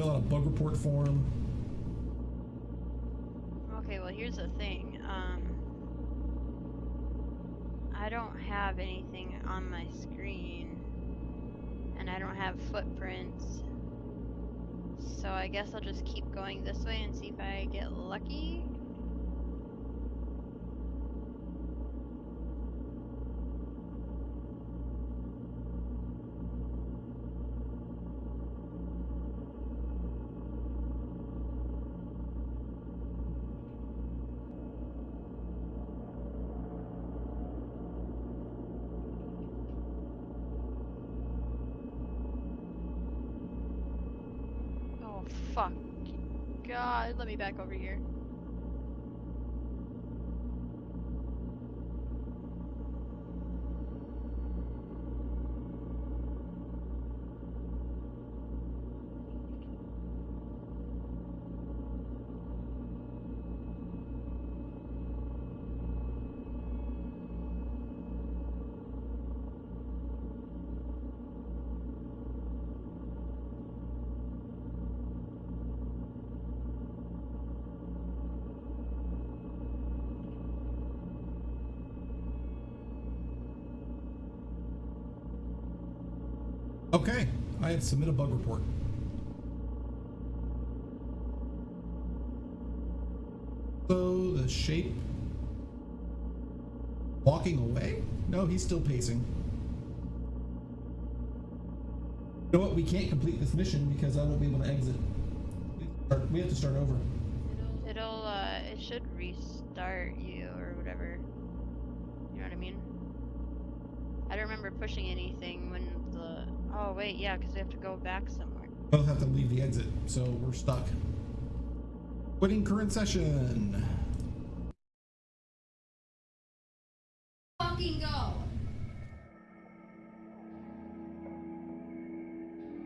Speaker 1: Fill out a bug report form.
Speaker 2: Okay, well, here's the thing. Um. I don't have anything on my screen. And I don't have footprints. So I guess I'll just keep going this way and see if I get lucky. God, let me back over here.
Speaker 1: Okay, Have submit a bug report. So the shape walking away? No, he's still pacing. You know what? We can't complete this mission because I won't be able to exit. We have to start over.
Speaker 2: It'll, uh, it should restart you or whatever. You know what I mean? I don't remember pushing anything when. Oh, wait, yeah, because we have to go back somewhere.
Speaker 1: Both have to leave the exit, so we're stuck. Quitting current session.
Speaker 9: Fucking go.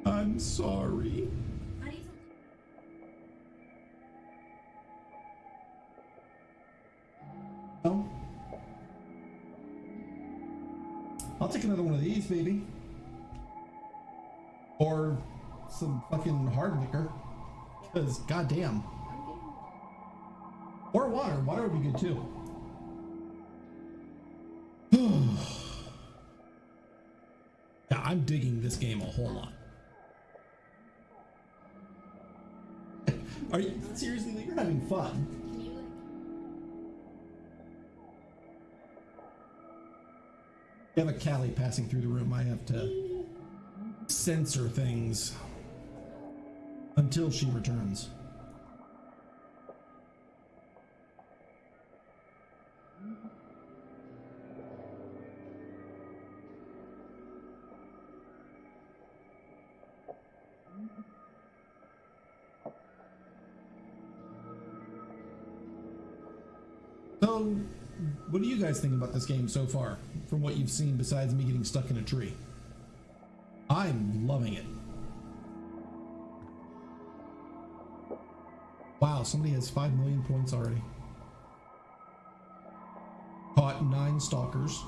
Speaker 1: I'm sorry. No? I'll take another one of these, baby. Or some fucking hard liquor. Because, goddamn. Or water. Water would be good too. yeah, I'm digging this game a whole lot. Are you seriously? You're having fun.
Speaker 9: You?
Speaker 1: Have a Callie passing through the room. I have to censor things until she returns. So, what do you guys think about this game so far, from what you've seen besides me getting stuck in a tree? I'm loving it. Wow, somebody has 5 million points already. Caught 9 stalkers.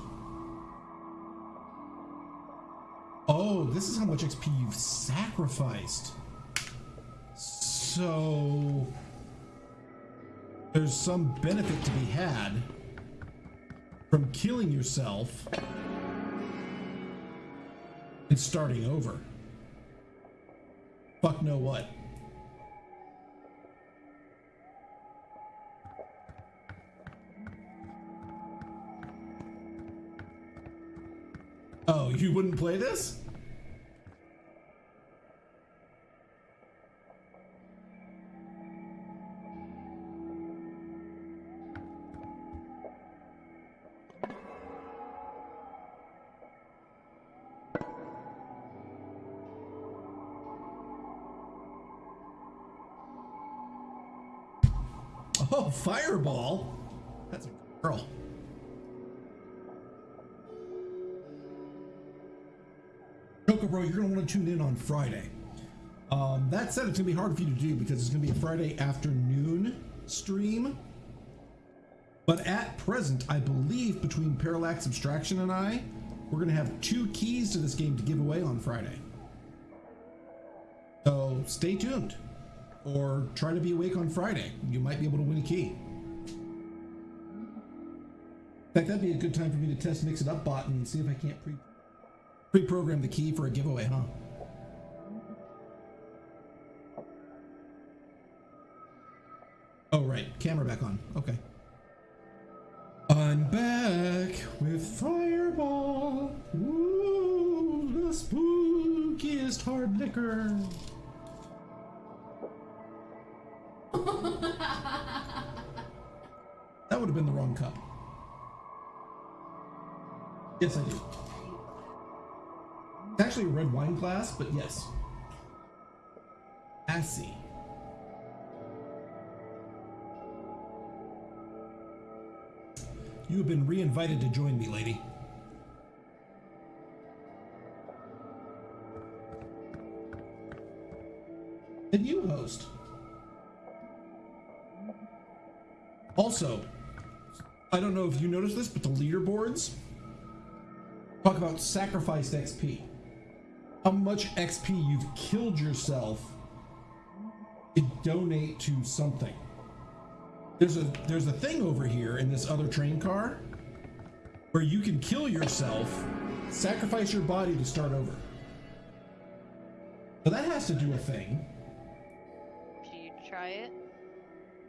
Speaker 1: Oh, this is how much XP you've sacrificed. So there's some benefit to be had from killing yourself and starting over. Fuck no what. Oh, you wouldn't play this? Fireball? That's a girl. Coco Bro, you're going to want to tune in on Friday. Um, that said, it's going to be hard for you to do because it's going to be a Friday afternoon stream. But at present, I believe between Parallax Abstraction and I, we're going to have two keys to this game to give away on Friday. So stay tuned or try to be awake on Friday. You might be able to win a key. In fact, that'd be a good time for me to test Mix It Up bot and see if I can't pre pre-program the key for a giveaway, huh? Oh, right. Camera back on. Okay. I'm back with Fireball. Ooh, the spookiest hard liquor. That would have been the wrong cup. Yes, I do. It's actually a red wine glass, but yes. I see. You have been re-invited to join me, lady. And you host. Also, I don't know if you noticed this, but the leaderboards talk about sacrificed XP. How much XP you've killed yourself to donate to something. There's a there's a thing over here in this other train car where you can kill yourself, sacrifice your body to start over. So that has to do a thing.
Speaker 2: Should you try it?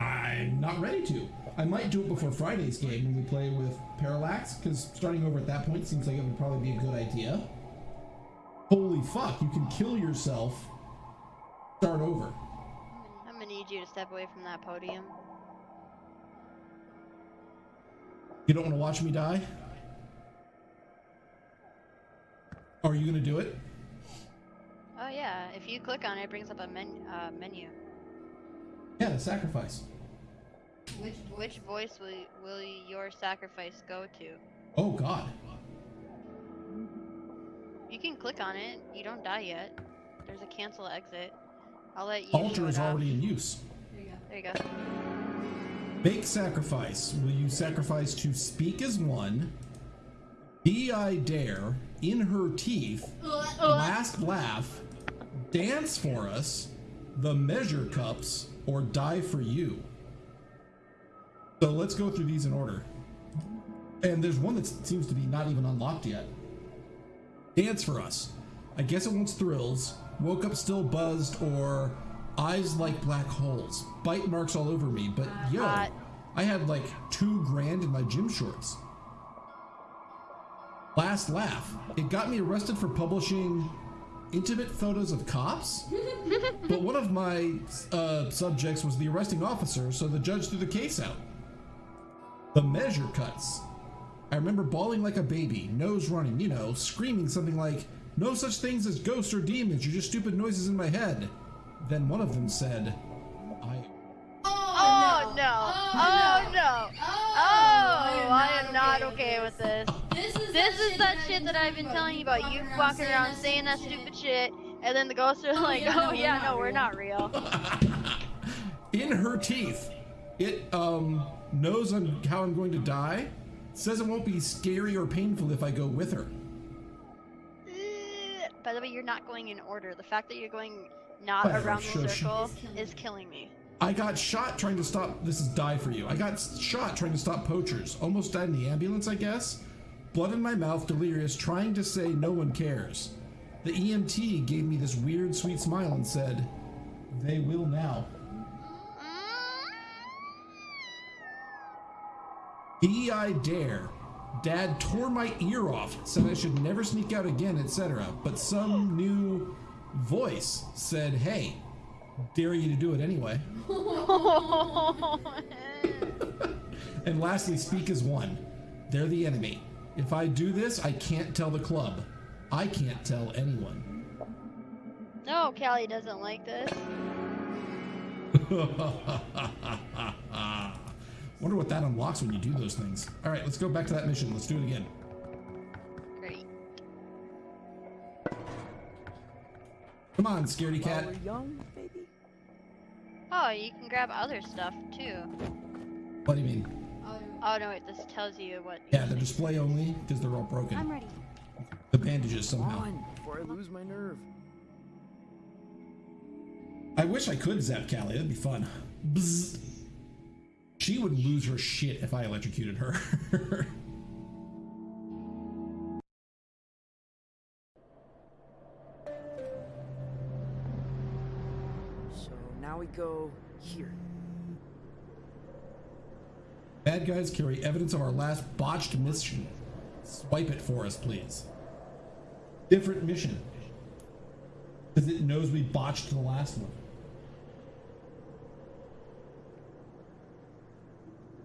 Speaker 1: I'm not ready to. I might do it before Friday's game when we play with Parallax, because starting over at that point seems like it would probably be a good idea. Holy fuck, you can kill yourself, start over.
Speaker 2: I'm gonna need you to step away from that podium.
Speaker 1: You don't want to watch me die? Are you gonna do it?
Speaker 2: Oh yeah, if you click on it, it brings up a men uh, menu.
Speaker 1: Yeah, the sacrifice.
Speaker 2: Which which voice will will your sacrifice go to?
Speaker 1: Oh god.
Speaker 2: You can click on it. You don't die yet. There's a cancel exit. I'll let you.
Speaker 1: Altar is already in use.
Speaker 2: There you go.
Speaker 1: Make sacrifice. Will you sacrifice to speak as one? Be I dare, in her teeth, last laugh, dance for us, the measure cups, or die for you. So let's go through these in order. And there's one that seems to be not even unlocked yet. Dance for us. I guess it wants thrills. Woke up still buzzed or eyes like black holes. Bite marks all over me, but uh, yo,
Speaker 2: Hot.
Speaker 1: I had like two grand in my gym shorts. Last laugh. It got me arrested for publishing intimate photos of cops. but one of my uh, subjects was the arresting officer, so the judge threw the case out. The measure cuts. I remember bawling like a baby, nose running, you know, screaming something like, No such things as ghosts or demons, you're just stupid noises in my head. Then one of them said, I.
Speaker 2: Oh, no! Oh no! Oh, I am not okay with this. This is that shit that I've been telling you about. You walking around saying that stupid shit, and then the ghosts are like, "Oh yeah, no, we're not real."
Speaker 1: in her teeth. It um knows on how I'm going to die. Says it won't be scary or painful if I go with her.
Speaker 2: Eh, By the way, you're not going in order. The fact that you're going not
Speaker 1: Whatever,
Speaker 2: around the
Speaker 1: shush.
Speaker 2: circle is killing me.
Speaker 1: I got shot trying to stop. This is die for you. I got shot trying to stop poachers. Almost died in the ambulance, I guess. Blood in my mouth, delirious, trying to say no one cares. The EMT gave me this weird, sweet smile and said, They will now. DEI dare. Dad tore my ear off, said I should never sneak out again, etc. But some new voice said, Hey, dare you to do it anyway. and lastly, speak as one. They're the enemy. If I do this, I can't tell the club. I can't tell anyone.
Speaker 2: No, Callie doesn't like this.
Speaker 1: Wonder what that unlocks when you do those things. All right, let's go back to that mission. Let's do it again.
Speaker 2: Great.
Speaker 1: Come on, scaredy cat.
Speaker 6: While we're young, baby.
Speaker 2: Oh, you can grab other stuff too.
Speaker 1: What do you mean?
Speaker 2: Oh no, wait, this tells you what.
Speaker 1: Yeah, they're display only because they're all broken.
Speaker 4: I'm
Speaker 1: broken.
Speaker 4: ready.
Speaker 1: The bandages somehow.
Speaker 6: on, before I lose my nerve.
Speaker 1: I wish I could zap Callie. That'd be fun. Bzz. She would lose her shit if I electrocuted her.
Speaker 6: So now we go here.
Speaker 1: Bad guys carry evidence of our last botched mission. Swipe it for us, please. Different mission. Because it knows we botched the last one.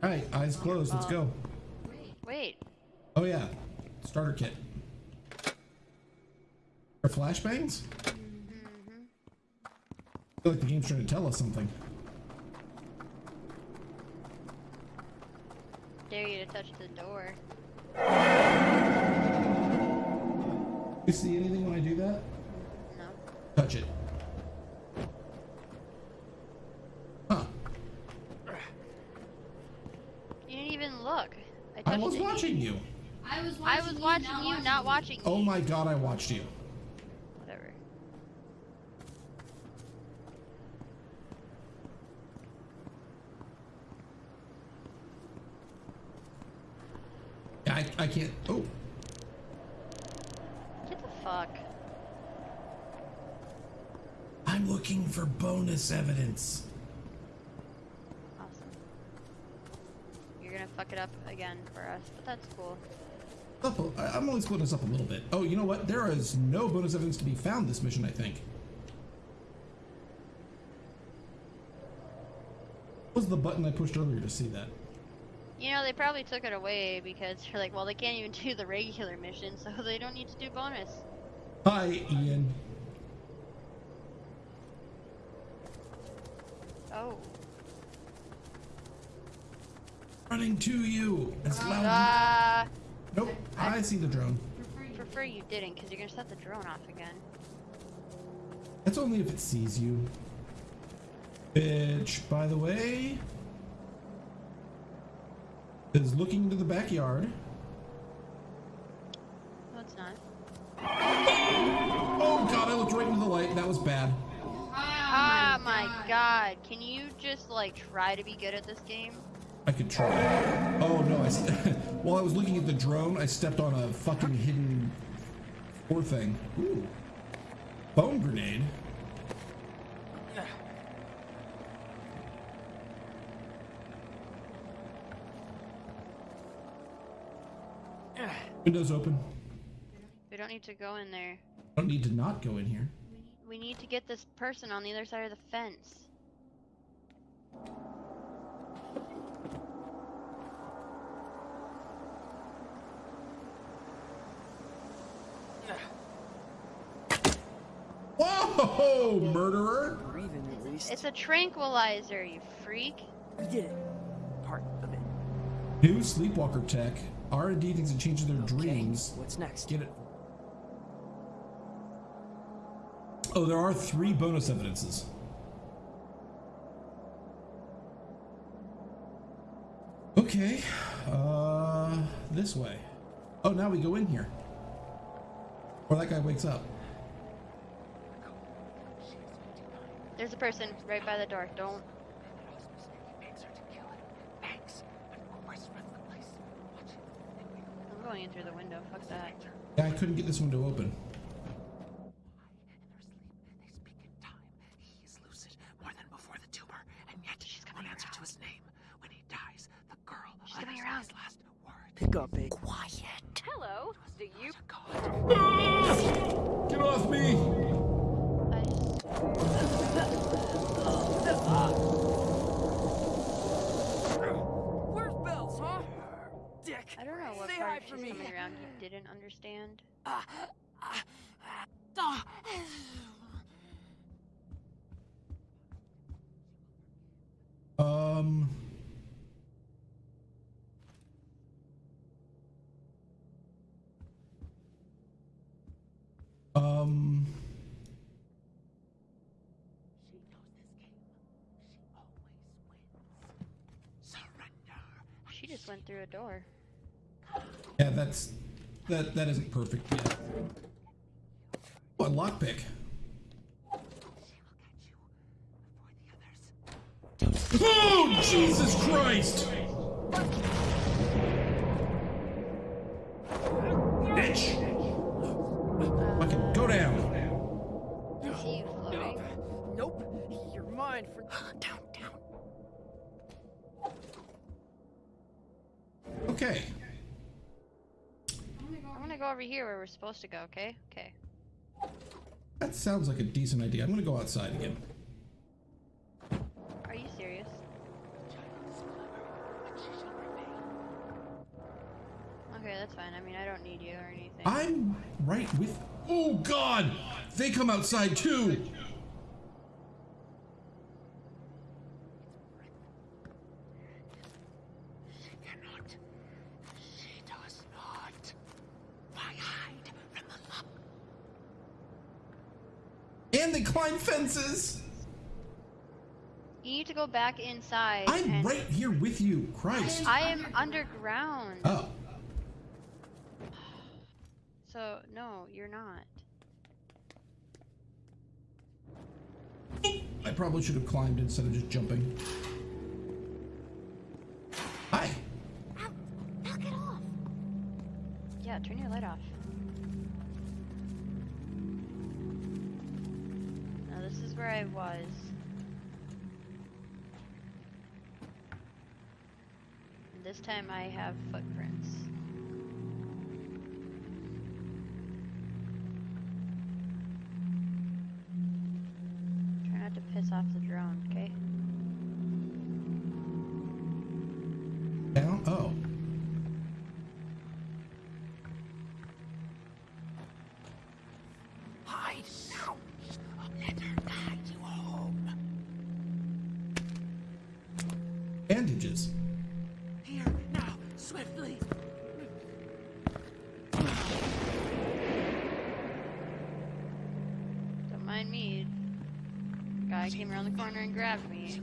Speaker 1: Alright, eyes closed. Let's go.
Speaker 2: Wait,
Speaker 1: Oh, yeah. Starter kit. Or flashbangs? Mm-hmm. I feel like the game's trying to tell us something.
Speaker 2: Dare you to touch the door.
Speaker 1: You see anything when I do that?
Speaker 2: No.
Speaker 1: Touch it. Huh.
Speaker 2: You didn't even look. I,
Speaker 1: I
Speaker 2: touched
Speaker 1: was
Speaker 2: it.
Speaker 1: watching you.
Speaker 10: I was watching,
Speaker 2: I was watching you, not watching you.
Speaker 1: Oh
Speaker 2: me.
Speaker 1: my god, I watched you.
Speaker 2: Whatever.
Speaker 1: I, I can't. Oh,
Speaker 2: Get the fuck.
Speaker 1: I'm looking for bonus evidence.
Speaker 2: Awesome. You're gonna fuck it up again for us, but that's cool.
Speaker 1: I- I'm only splitting this up a little bit. Oh, you know what? There is no bonus evidence to be found this mission, I think. What was the button I pushed earlier to see that?
Speaker 2: They probably took it away because they're like, well, they can't even do the regular mission, so they don't need to do bonus.
Speaker 1: Hi, Ian.
Speaker 2: Oh.
Speaker 1: Running to you. As loud.
Speaker 2: Ah.
Speaker 1: Nope. I see the drone.
Speaker 2: prefer you didn't, because you're gonna set the drone off again.
Speaker 1: That's only if it sees you. Bitch, by the way, is looking into the backyard.
Speaker 2: No, it's not.
Speaker 1: Oh god, I looked right into the light. That was bad.
Speaker 2: Ah, my god. Can you just, like, try to be good at this game?
Speaker 1: I could try. Oh no, I while I was looking at the drone, I stepped on a fucking hidden poor thing. Ooh. Bone grenade. Windows open.
Speaker 2: We don't need to go in there.
Speaker 1: Don't need to not go in here.
Speaker 2: We need to get this person on the other side of the fence.
Speaker 1: Whoa, murderer!
Speaker 6: Breathing at least.
Speaker 2: It's a tranquilizer, you freak.
Speaker 6: We did it. Part of it.
Speaker 1: New sleepwalker tech. R&D thinks it changes their
Speaker 6: Okay,
Speaker 1: dreams.
Speaker 6: What's next?
Speaker 1: Get it. Oh, there are three bonus evidences. Okay, uh, this way. Oh, now we go in here. Or that guy wakes up.
Speaker 2: There's a person right by the door. Don't. I'm going in through the window. Fuck that.
Speaker 1: Yeah, I couldn't get this window open.
Speaker 3: In their sleep, they speak in time. He is lucid more than before the tumor, and yet
Speaker 2: She's
Speaker 3: won't
Speaker 2: coming
Speaker 3: answer to
Speaker 2: around.
Speaker 3: his name. When he dies, the girl
Speaker 2: She's coming
Speaker 3: utters
Speaker 2: around.
Speaker 3: his last word.
Speaker 6: Pick up, babe.
Speaker 3: Quiet.
Speaker 5: Hello. Do you
Speaker 3: To God.
Speaker 1: Get off me!
Speaker 2: I
Speaker 6: Where's Bells, huh? Dick.
Speaker 2: I don't know what
Speaker 6: Say
Speaker 2: part
Speaker 6: hi
Speaker 2: of
Speaker 6: for
Speaker 2: she's
Speaker 6: me.
Speaker 2: coming around you didn't understand.
Speaker 6: Ah, ah, ah.
Speaker 1: Um. Um.
Speaker 3: She knows this game. She always wins. Surrender.
Speaker 2: She just went through a door.
Speaker 1: Yeah, that's that. That isn't perfect yet. What lockpick?
Speaker 3: She will get you before the others.
Speaker 1: Oh Jesus Christ!
Speaker 2: Here where we're supposed to go, okay? Okay.
Speaker 1: That sounds like a decent idea. I'm gonna go outside again.
Speaker 2: Are you serious? Okay, that's fine. I mean, I don't need you or anything.
Speaker 1: I'm right with. Oh God! They come outside too.
Speaker 3: She cannot. She does not. Why hide from the luck?
Speaker 1: And they climb fences.
Speaker 2: You need to go back inside.
Speaker 1: I'm
Speaker 2: and
Speaker 1: right here with you. Christ.
Speaker 2: I am underground.
Speaker 1: Oh.
Speaker 2: So no, you're not.
Speaker 1: I probably should have climbed instead of just jumping. Hi.
Speaker 4: Knock it off.
Speaker 2: Yeah, turn your light off. Where I was. This time I have footprints. Corner and grabbed me.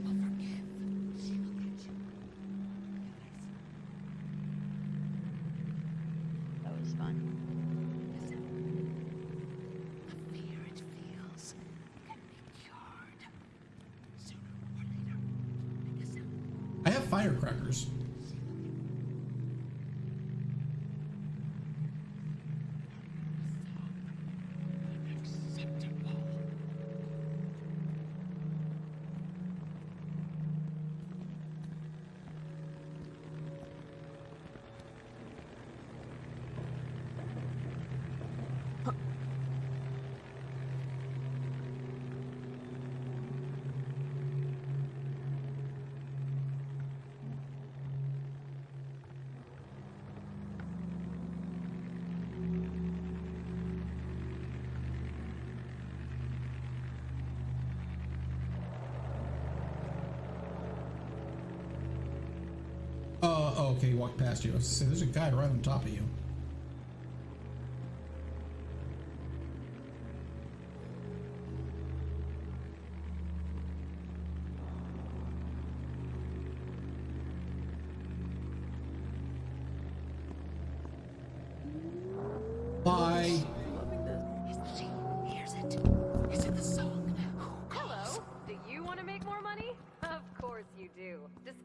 Speaker 1: He walked past you. I was there's a guy right on top of you.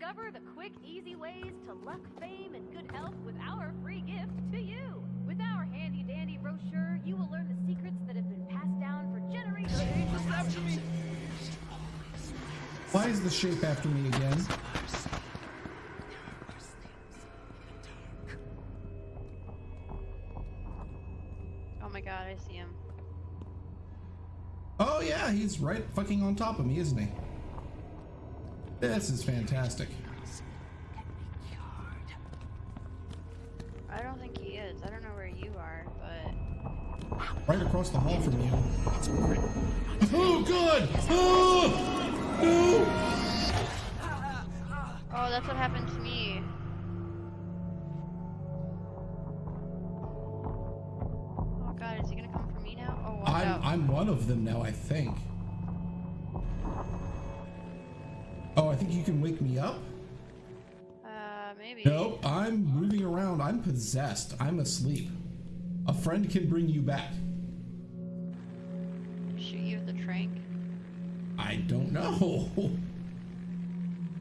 Speaker 3: Discover the quick, easy ways
Speaker 5: to luck, fame, and good health with our free gift to you. With our handy dandy brochure, you will learn the secrets that have been passed down for generations.
Speaker 8: After me.
Speaker 1: Why is the shape after me again?
Speaker 2: Oh my god, I see him.
Speaker 1: Oh yeah, he's right fucking on top of me, isn't he? This is fantastic.
Speaker 2: I don't think he is. I don't know where you are, but
Speaker 1: Right across the hall from you. Oh god! Oh! No!
Speaker 2: oh, that's what happened to me. Oh god, is he gonna come for me now? Oh,
Speaker 1: I'm. I'm one of them now, I think. Oh, I think you can wake me up?
Speaker 2: Uh, maybe.
Speaker 1: Nope, I'm moving around. I'm possessed. I'm asleep. A friend can bring you back.
Speaker 2: Shoot you with the trank.
Speaker 1: I don't know.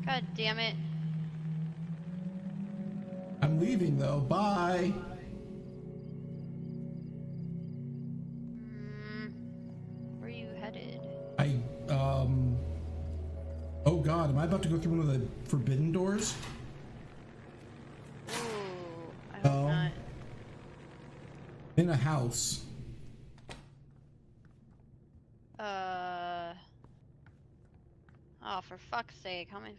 Speaker 2: God damn it.
Speaker 1: I'm leaving though. Bye.
Speaker 2: Mm, where are you headed?
Speaker 1: I um Oh god, am I about to go through one of the forbidden doors?
Speaker 2: Ooh, I hope
Speaker 1: No.
Speaker 2: not.
Speaker 1: In a house.
Speaker 2: Uh. Oh, for fuck's sake, how many?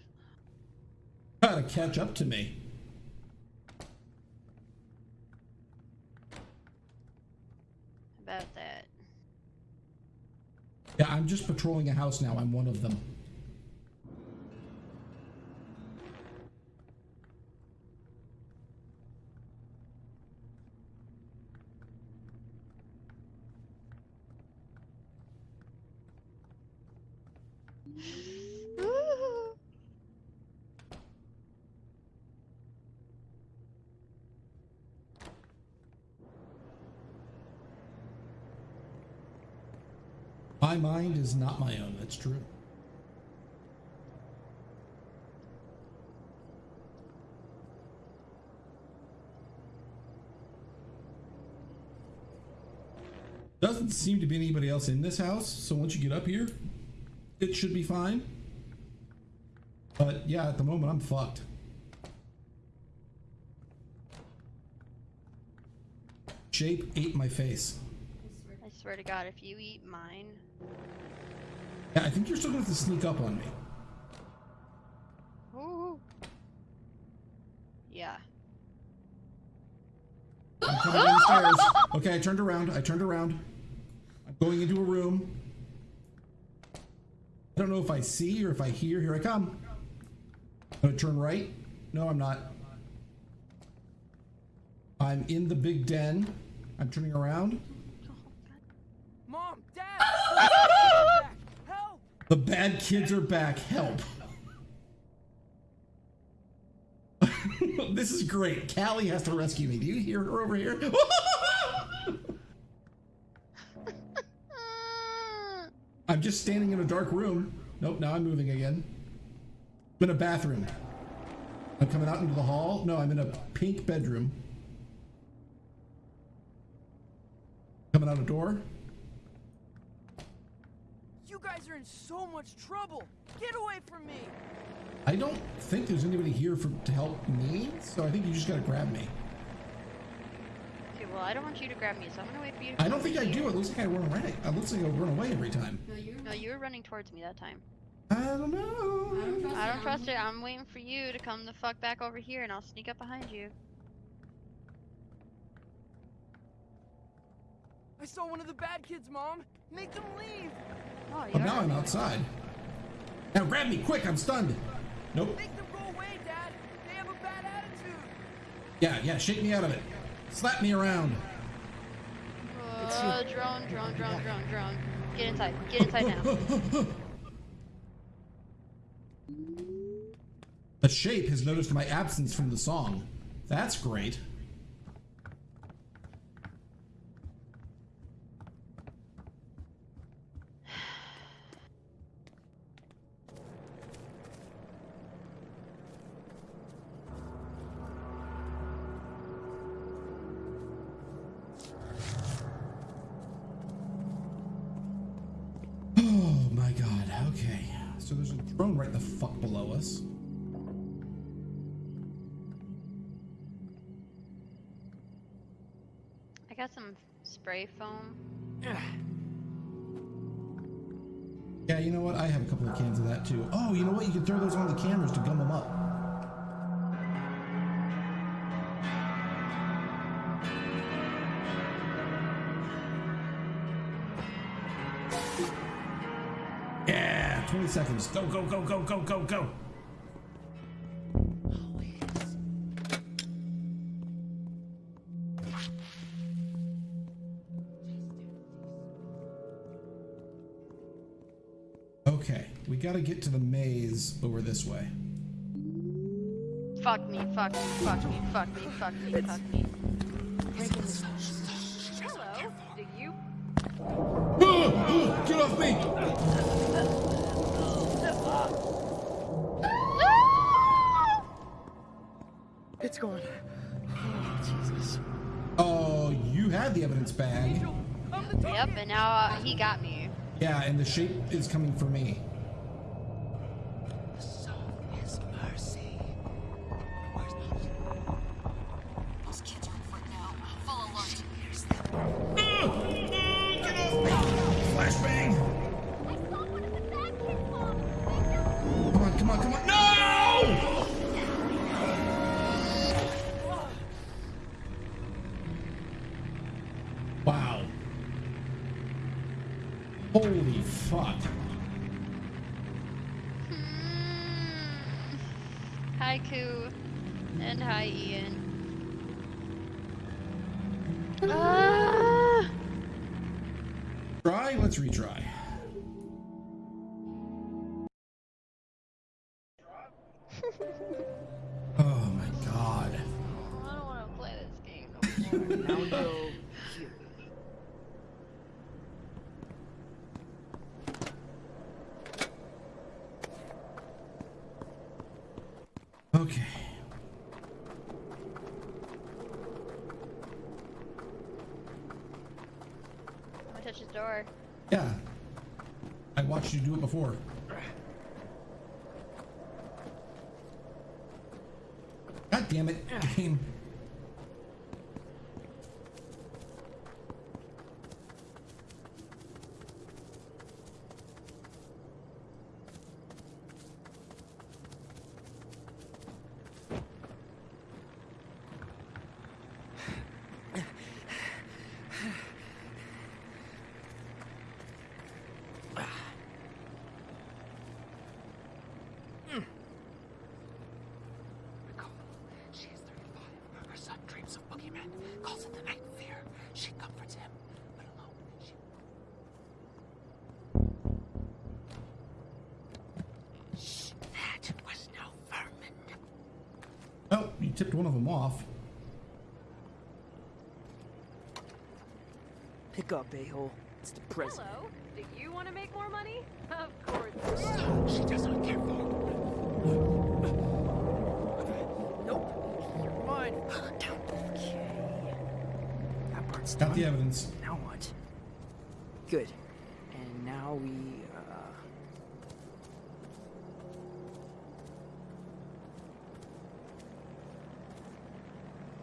Speaker 1: Gotta catch up to me.
Speaker 2: About that.
Speaker 1: Yeah, I'm just patrolling a house now. I'm one of them. My mind is not my own. That's true. Doesn't seem to be anybody else in this house, so once you get up here, it should be fine. But yeah, at the moment I'm fucked. Shape ate my face.
Speaker 2: Swear to God, if you eat mine,
Speaker 1: Yeah, I think you're still gonna have to sneak up on me.
Speaker 2: Ooh. Yeah.
Speaker 1: I'm coming down the stairs. Okay, I turned around. I turned around. I'm going into a room. I don't know if I see or if I hear. Here I come. I'm gonna turn right. No, I'm not. I'm in the big den. I'm turning around.
Speaker 6: Mom, Dad! Back. Help!
Speaker 1: The bad kids are back. Help. this is great. Callie has to rescue me. Do you hear her over here? I'm just standing in a dark room. Nope, now I'm moving again. I'm in a bathroom. I'm coming out into the hall. No, I'm in a pink bedroom. Coming out a door.
Speaker 6: You guys are in so much trouble! Get away from me!
Speaker 1: I don't think there's anybody here for to help me, so I think you just gotta grab me.
Speaker 2: Okay, well, I don't want you to grab me, so I'm gonna wait for you to
Speaker 1: I don't think I do.
Speaker 2: here.
Speaker 1: It looks like I run away. It looks like I run away every time.
Speaker 2: No, you were running towards me that time.
Speaker 1: I don't know.
Speaker 2: I don't trust it. I'm waiting for you to come the fuck back over here, and I'll sneak up behind you.
Speaker 6: I saw one of the bad kids, Mom! Make them leave!
Speaker 2: Oh, you
Speaker 1: But now I'm outside. Now grab me quick. I'm stunned. Nope.
Speaker 6: Make them go away, Dad! They have a bad attitude!
Speaker 1: Yeah, yeah. Shake me out of it. Slap me around.
Speaker 2: Uh, drone, drone, drone, drone, drone. Get inside. Get inside now.
Speaker 1: The shape has noticed my absence from the song. That's great. So there's a drone right the fuck below us.
Speaker 2: I got some spray foam.
Speaker 1: Yeah, you know what? I have a couple of cans of that too. Oh, you know what? You can throw those on the cameras to gum them up. Seconds. Go, go, go, go, go, go, go. Okay, we gotta get to the maze over this way.
Speaker 2: Fuck me, fuck me, fuck me, fuck me, fuck me, fuck me.
Speaker 5: Hello. Do you ah, ah,
Speaker 1: Get off me!
Speaker 6: It's gone. Oh, Jesus.
Speaker 1: Oh, you had the evidence bag.
Speaker 2: Yep, and now uh, he got me.
Speaker 1: Yeah, and the shape is coming for me. Before. God damn it, game.
Speaker 3: Nicole, she is 35. Her son dreams of boogeymen, calls it the night fear. She comforts him, but alone, she... Shh, that was no vermin.
Speaker 1: Oh, you tipped one of them off.
Speaker 6: Pick up, a-hole. It's the present.
Speaker 5: Hello. Do you want to make more money? Of course.
Speaker 3: So she does not care for
Speaker 6: Nope. You're mine. Okay. That part's
Speaker 1: Got
Speaker 6: done.
Speaker 1: the evidence.
Speaker 6: Now what? Good. And now we, uh...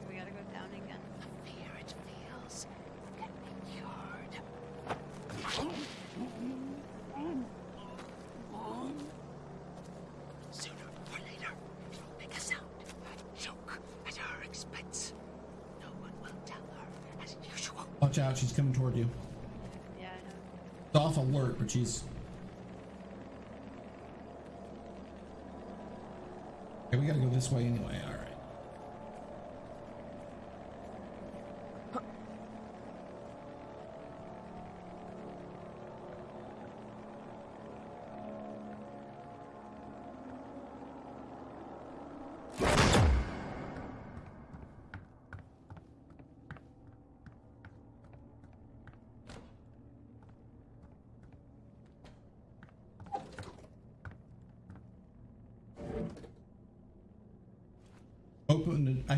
Speaker 2: We gotta go down again.
Speaker 3: fear it feels can be cured. Sooner or later, it will make a sound, a joke at her expense. No one will tell her, as usual.
Speaker 1: Watch out, she's coming toward you.
Speaker 2: Yeah, I know.
Speaker 1: It's off she's. Okay, we gotta go this way anyway,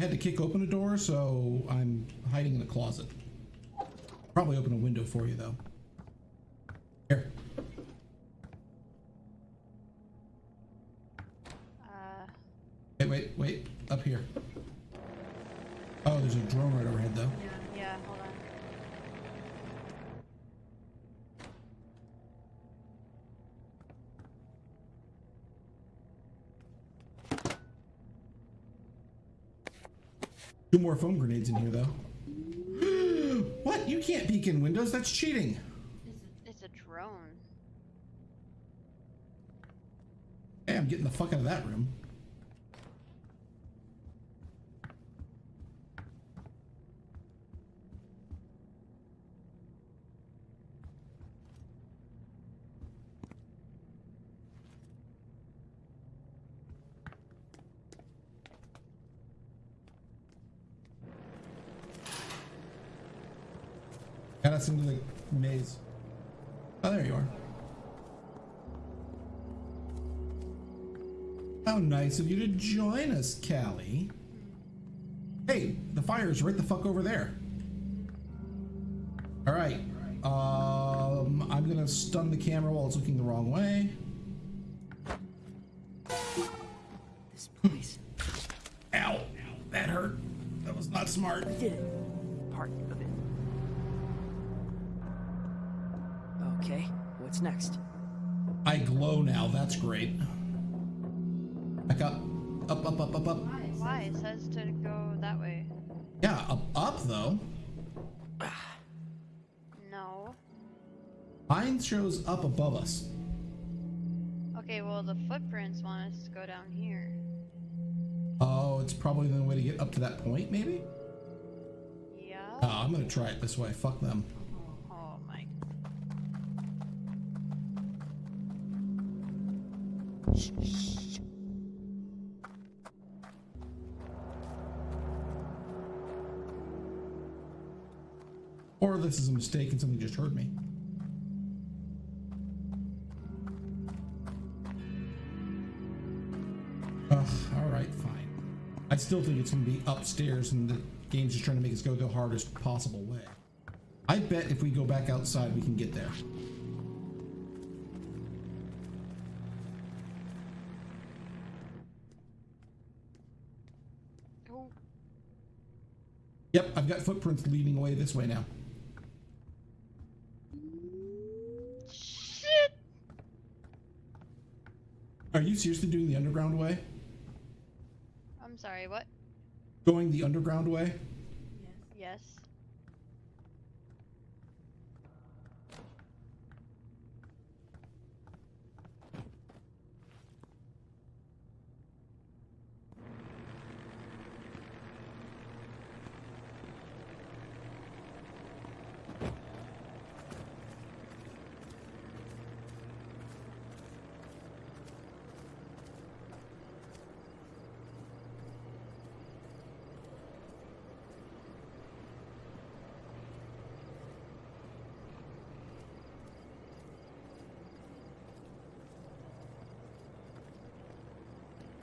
Speaker 1: had to kick open a door, so I'm hiding in a closet. Probably open a window for you though. Two more foam grenades in here, though. what? You can't peek in windows. That's cheating.
Speaker 2: It's a drone.
Speaker 1: Hey, I'm getting the fuck out of that room. Us into the maze. Oh, there you are. How nice of you to join us, Callie. Hey, the fire's right the fuck over there. All right. Um, I'm gonna stun the camera while it's looking the wrong way.
Speaker 6: Next?
Speaker 1: I glow now. That's great. Back up. Up, up, up, up, up.
Speaker 2: Why? It says to go that way.
Speaker 1: Yeah, up, up though.
Speaker 2: No.
Speaker 1: Mine shows up above us.
Speaker 2: Okay, well the footprints want us to go down here.
Speaker 1: Oh, it's probably the way to get up to that point, maybe?
Speaker 2: Yeah.
Speaker 1: Oh, I'm gonna try it this way. Fuck them. Or this is a mistake and something just heard me. Ugh, alright, fine. I still think it's gonna be upstairs and the game's just trying to make us go the hardest possible way. I bet if we go back outside we can get there. I've got footprints leading away this way now.
Speaker 2: Shit!
Speaker 1: Are you seriously doing the underground way?
Speaker 2: I'm sorry, what?
Speaker 1: Going the underground way?
Speaker 2: Yes.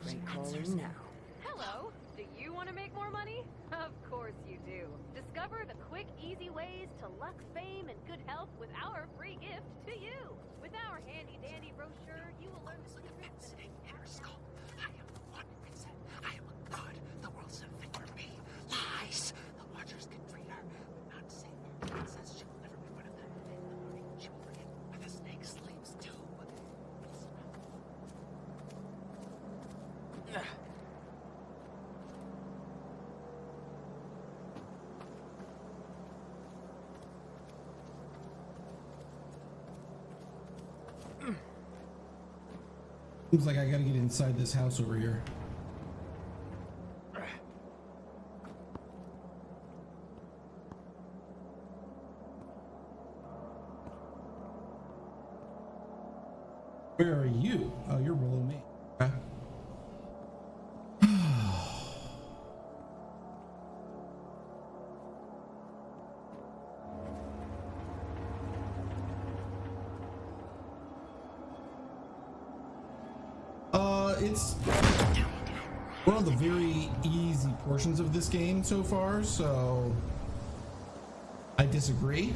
Speaker 6: Great calling now.
Speaker 5: Hello. Do you want to make more money? Of course you do. Discover the quick, easy ways to luck, fame, and good health with our free gift to you. With our handy dandy brochure, you will learn the secrets that
Speaker 3: Sitting in her skull. I am the one Vincent. I am a god. The world's a fit for me. Lies. The Watchers can treat her, but not save her. It says she will never be one of them. In the morning, she will forget where the snake sleeps too. It's not
Speaker 1: Seems like I gotta get inside this house over here. Where are you? It's one of the very easy portions of this game so far, so I disagree.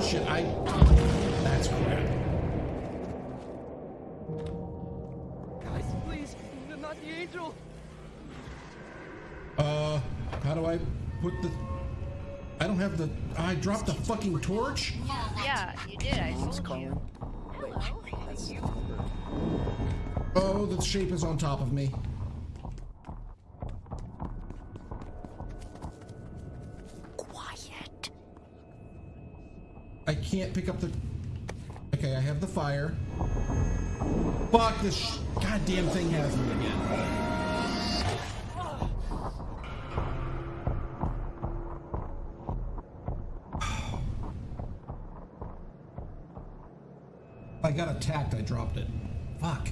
Speaker 1: Oh shit, I. That's crap.
Speaker 6: Guys, please, not the angel.
Speaker 1: Uh, how do I put the. I don't have the. I dropped the fucking torch?
Speaker 2: Yeah, you did. I
Speaker 6: Mom's
Speaker 2: told you.
Speaker 6: Wait, that's
Speaker 1: Oh, the shape is on top of me. Can't pick up the. Okay, I have the fire. Fuck this goddamn thing has me again. I got attacked, I dropped it. Fuck.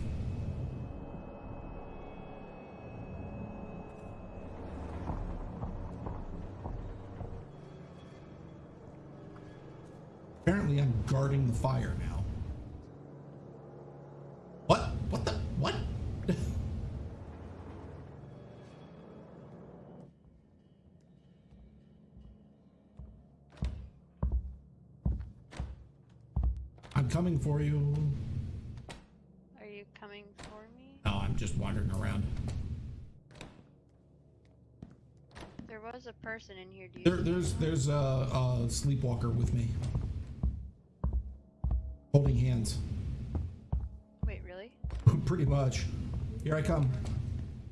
Speaker 1: Coming for you.
Speaker 2: Are you coming for me?
Speaker 1: No, I'm just wandering around.
Speaker 2: There was a person in here. Do you?
Speaker 1: There, there's there's a, a sleepwalker with me, holding hands.
Speaker 2: Wait, really?
Speaker 1: Pretty much. Here I come.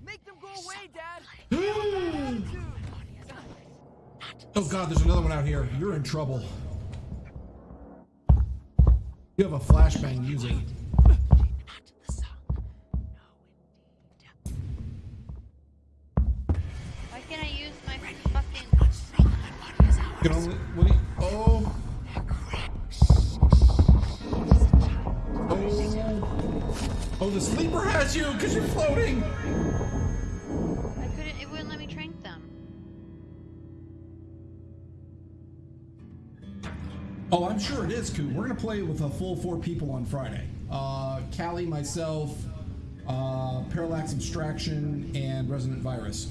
Speaker 6: Make them go away, Dad.
Speaker 1: Oh god, there's another one out here. You're in trouble. You have a flashbang. Use gonna play with a full four people on Friday. Uh, Callie, myself, uh, Parallax Abstraction, and Resonant Virus.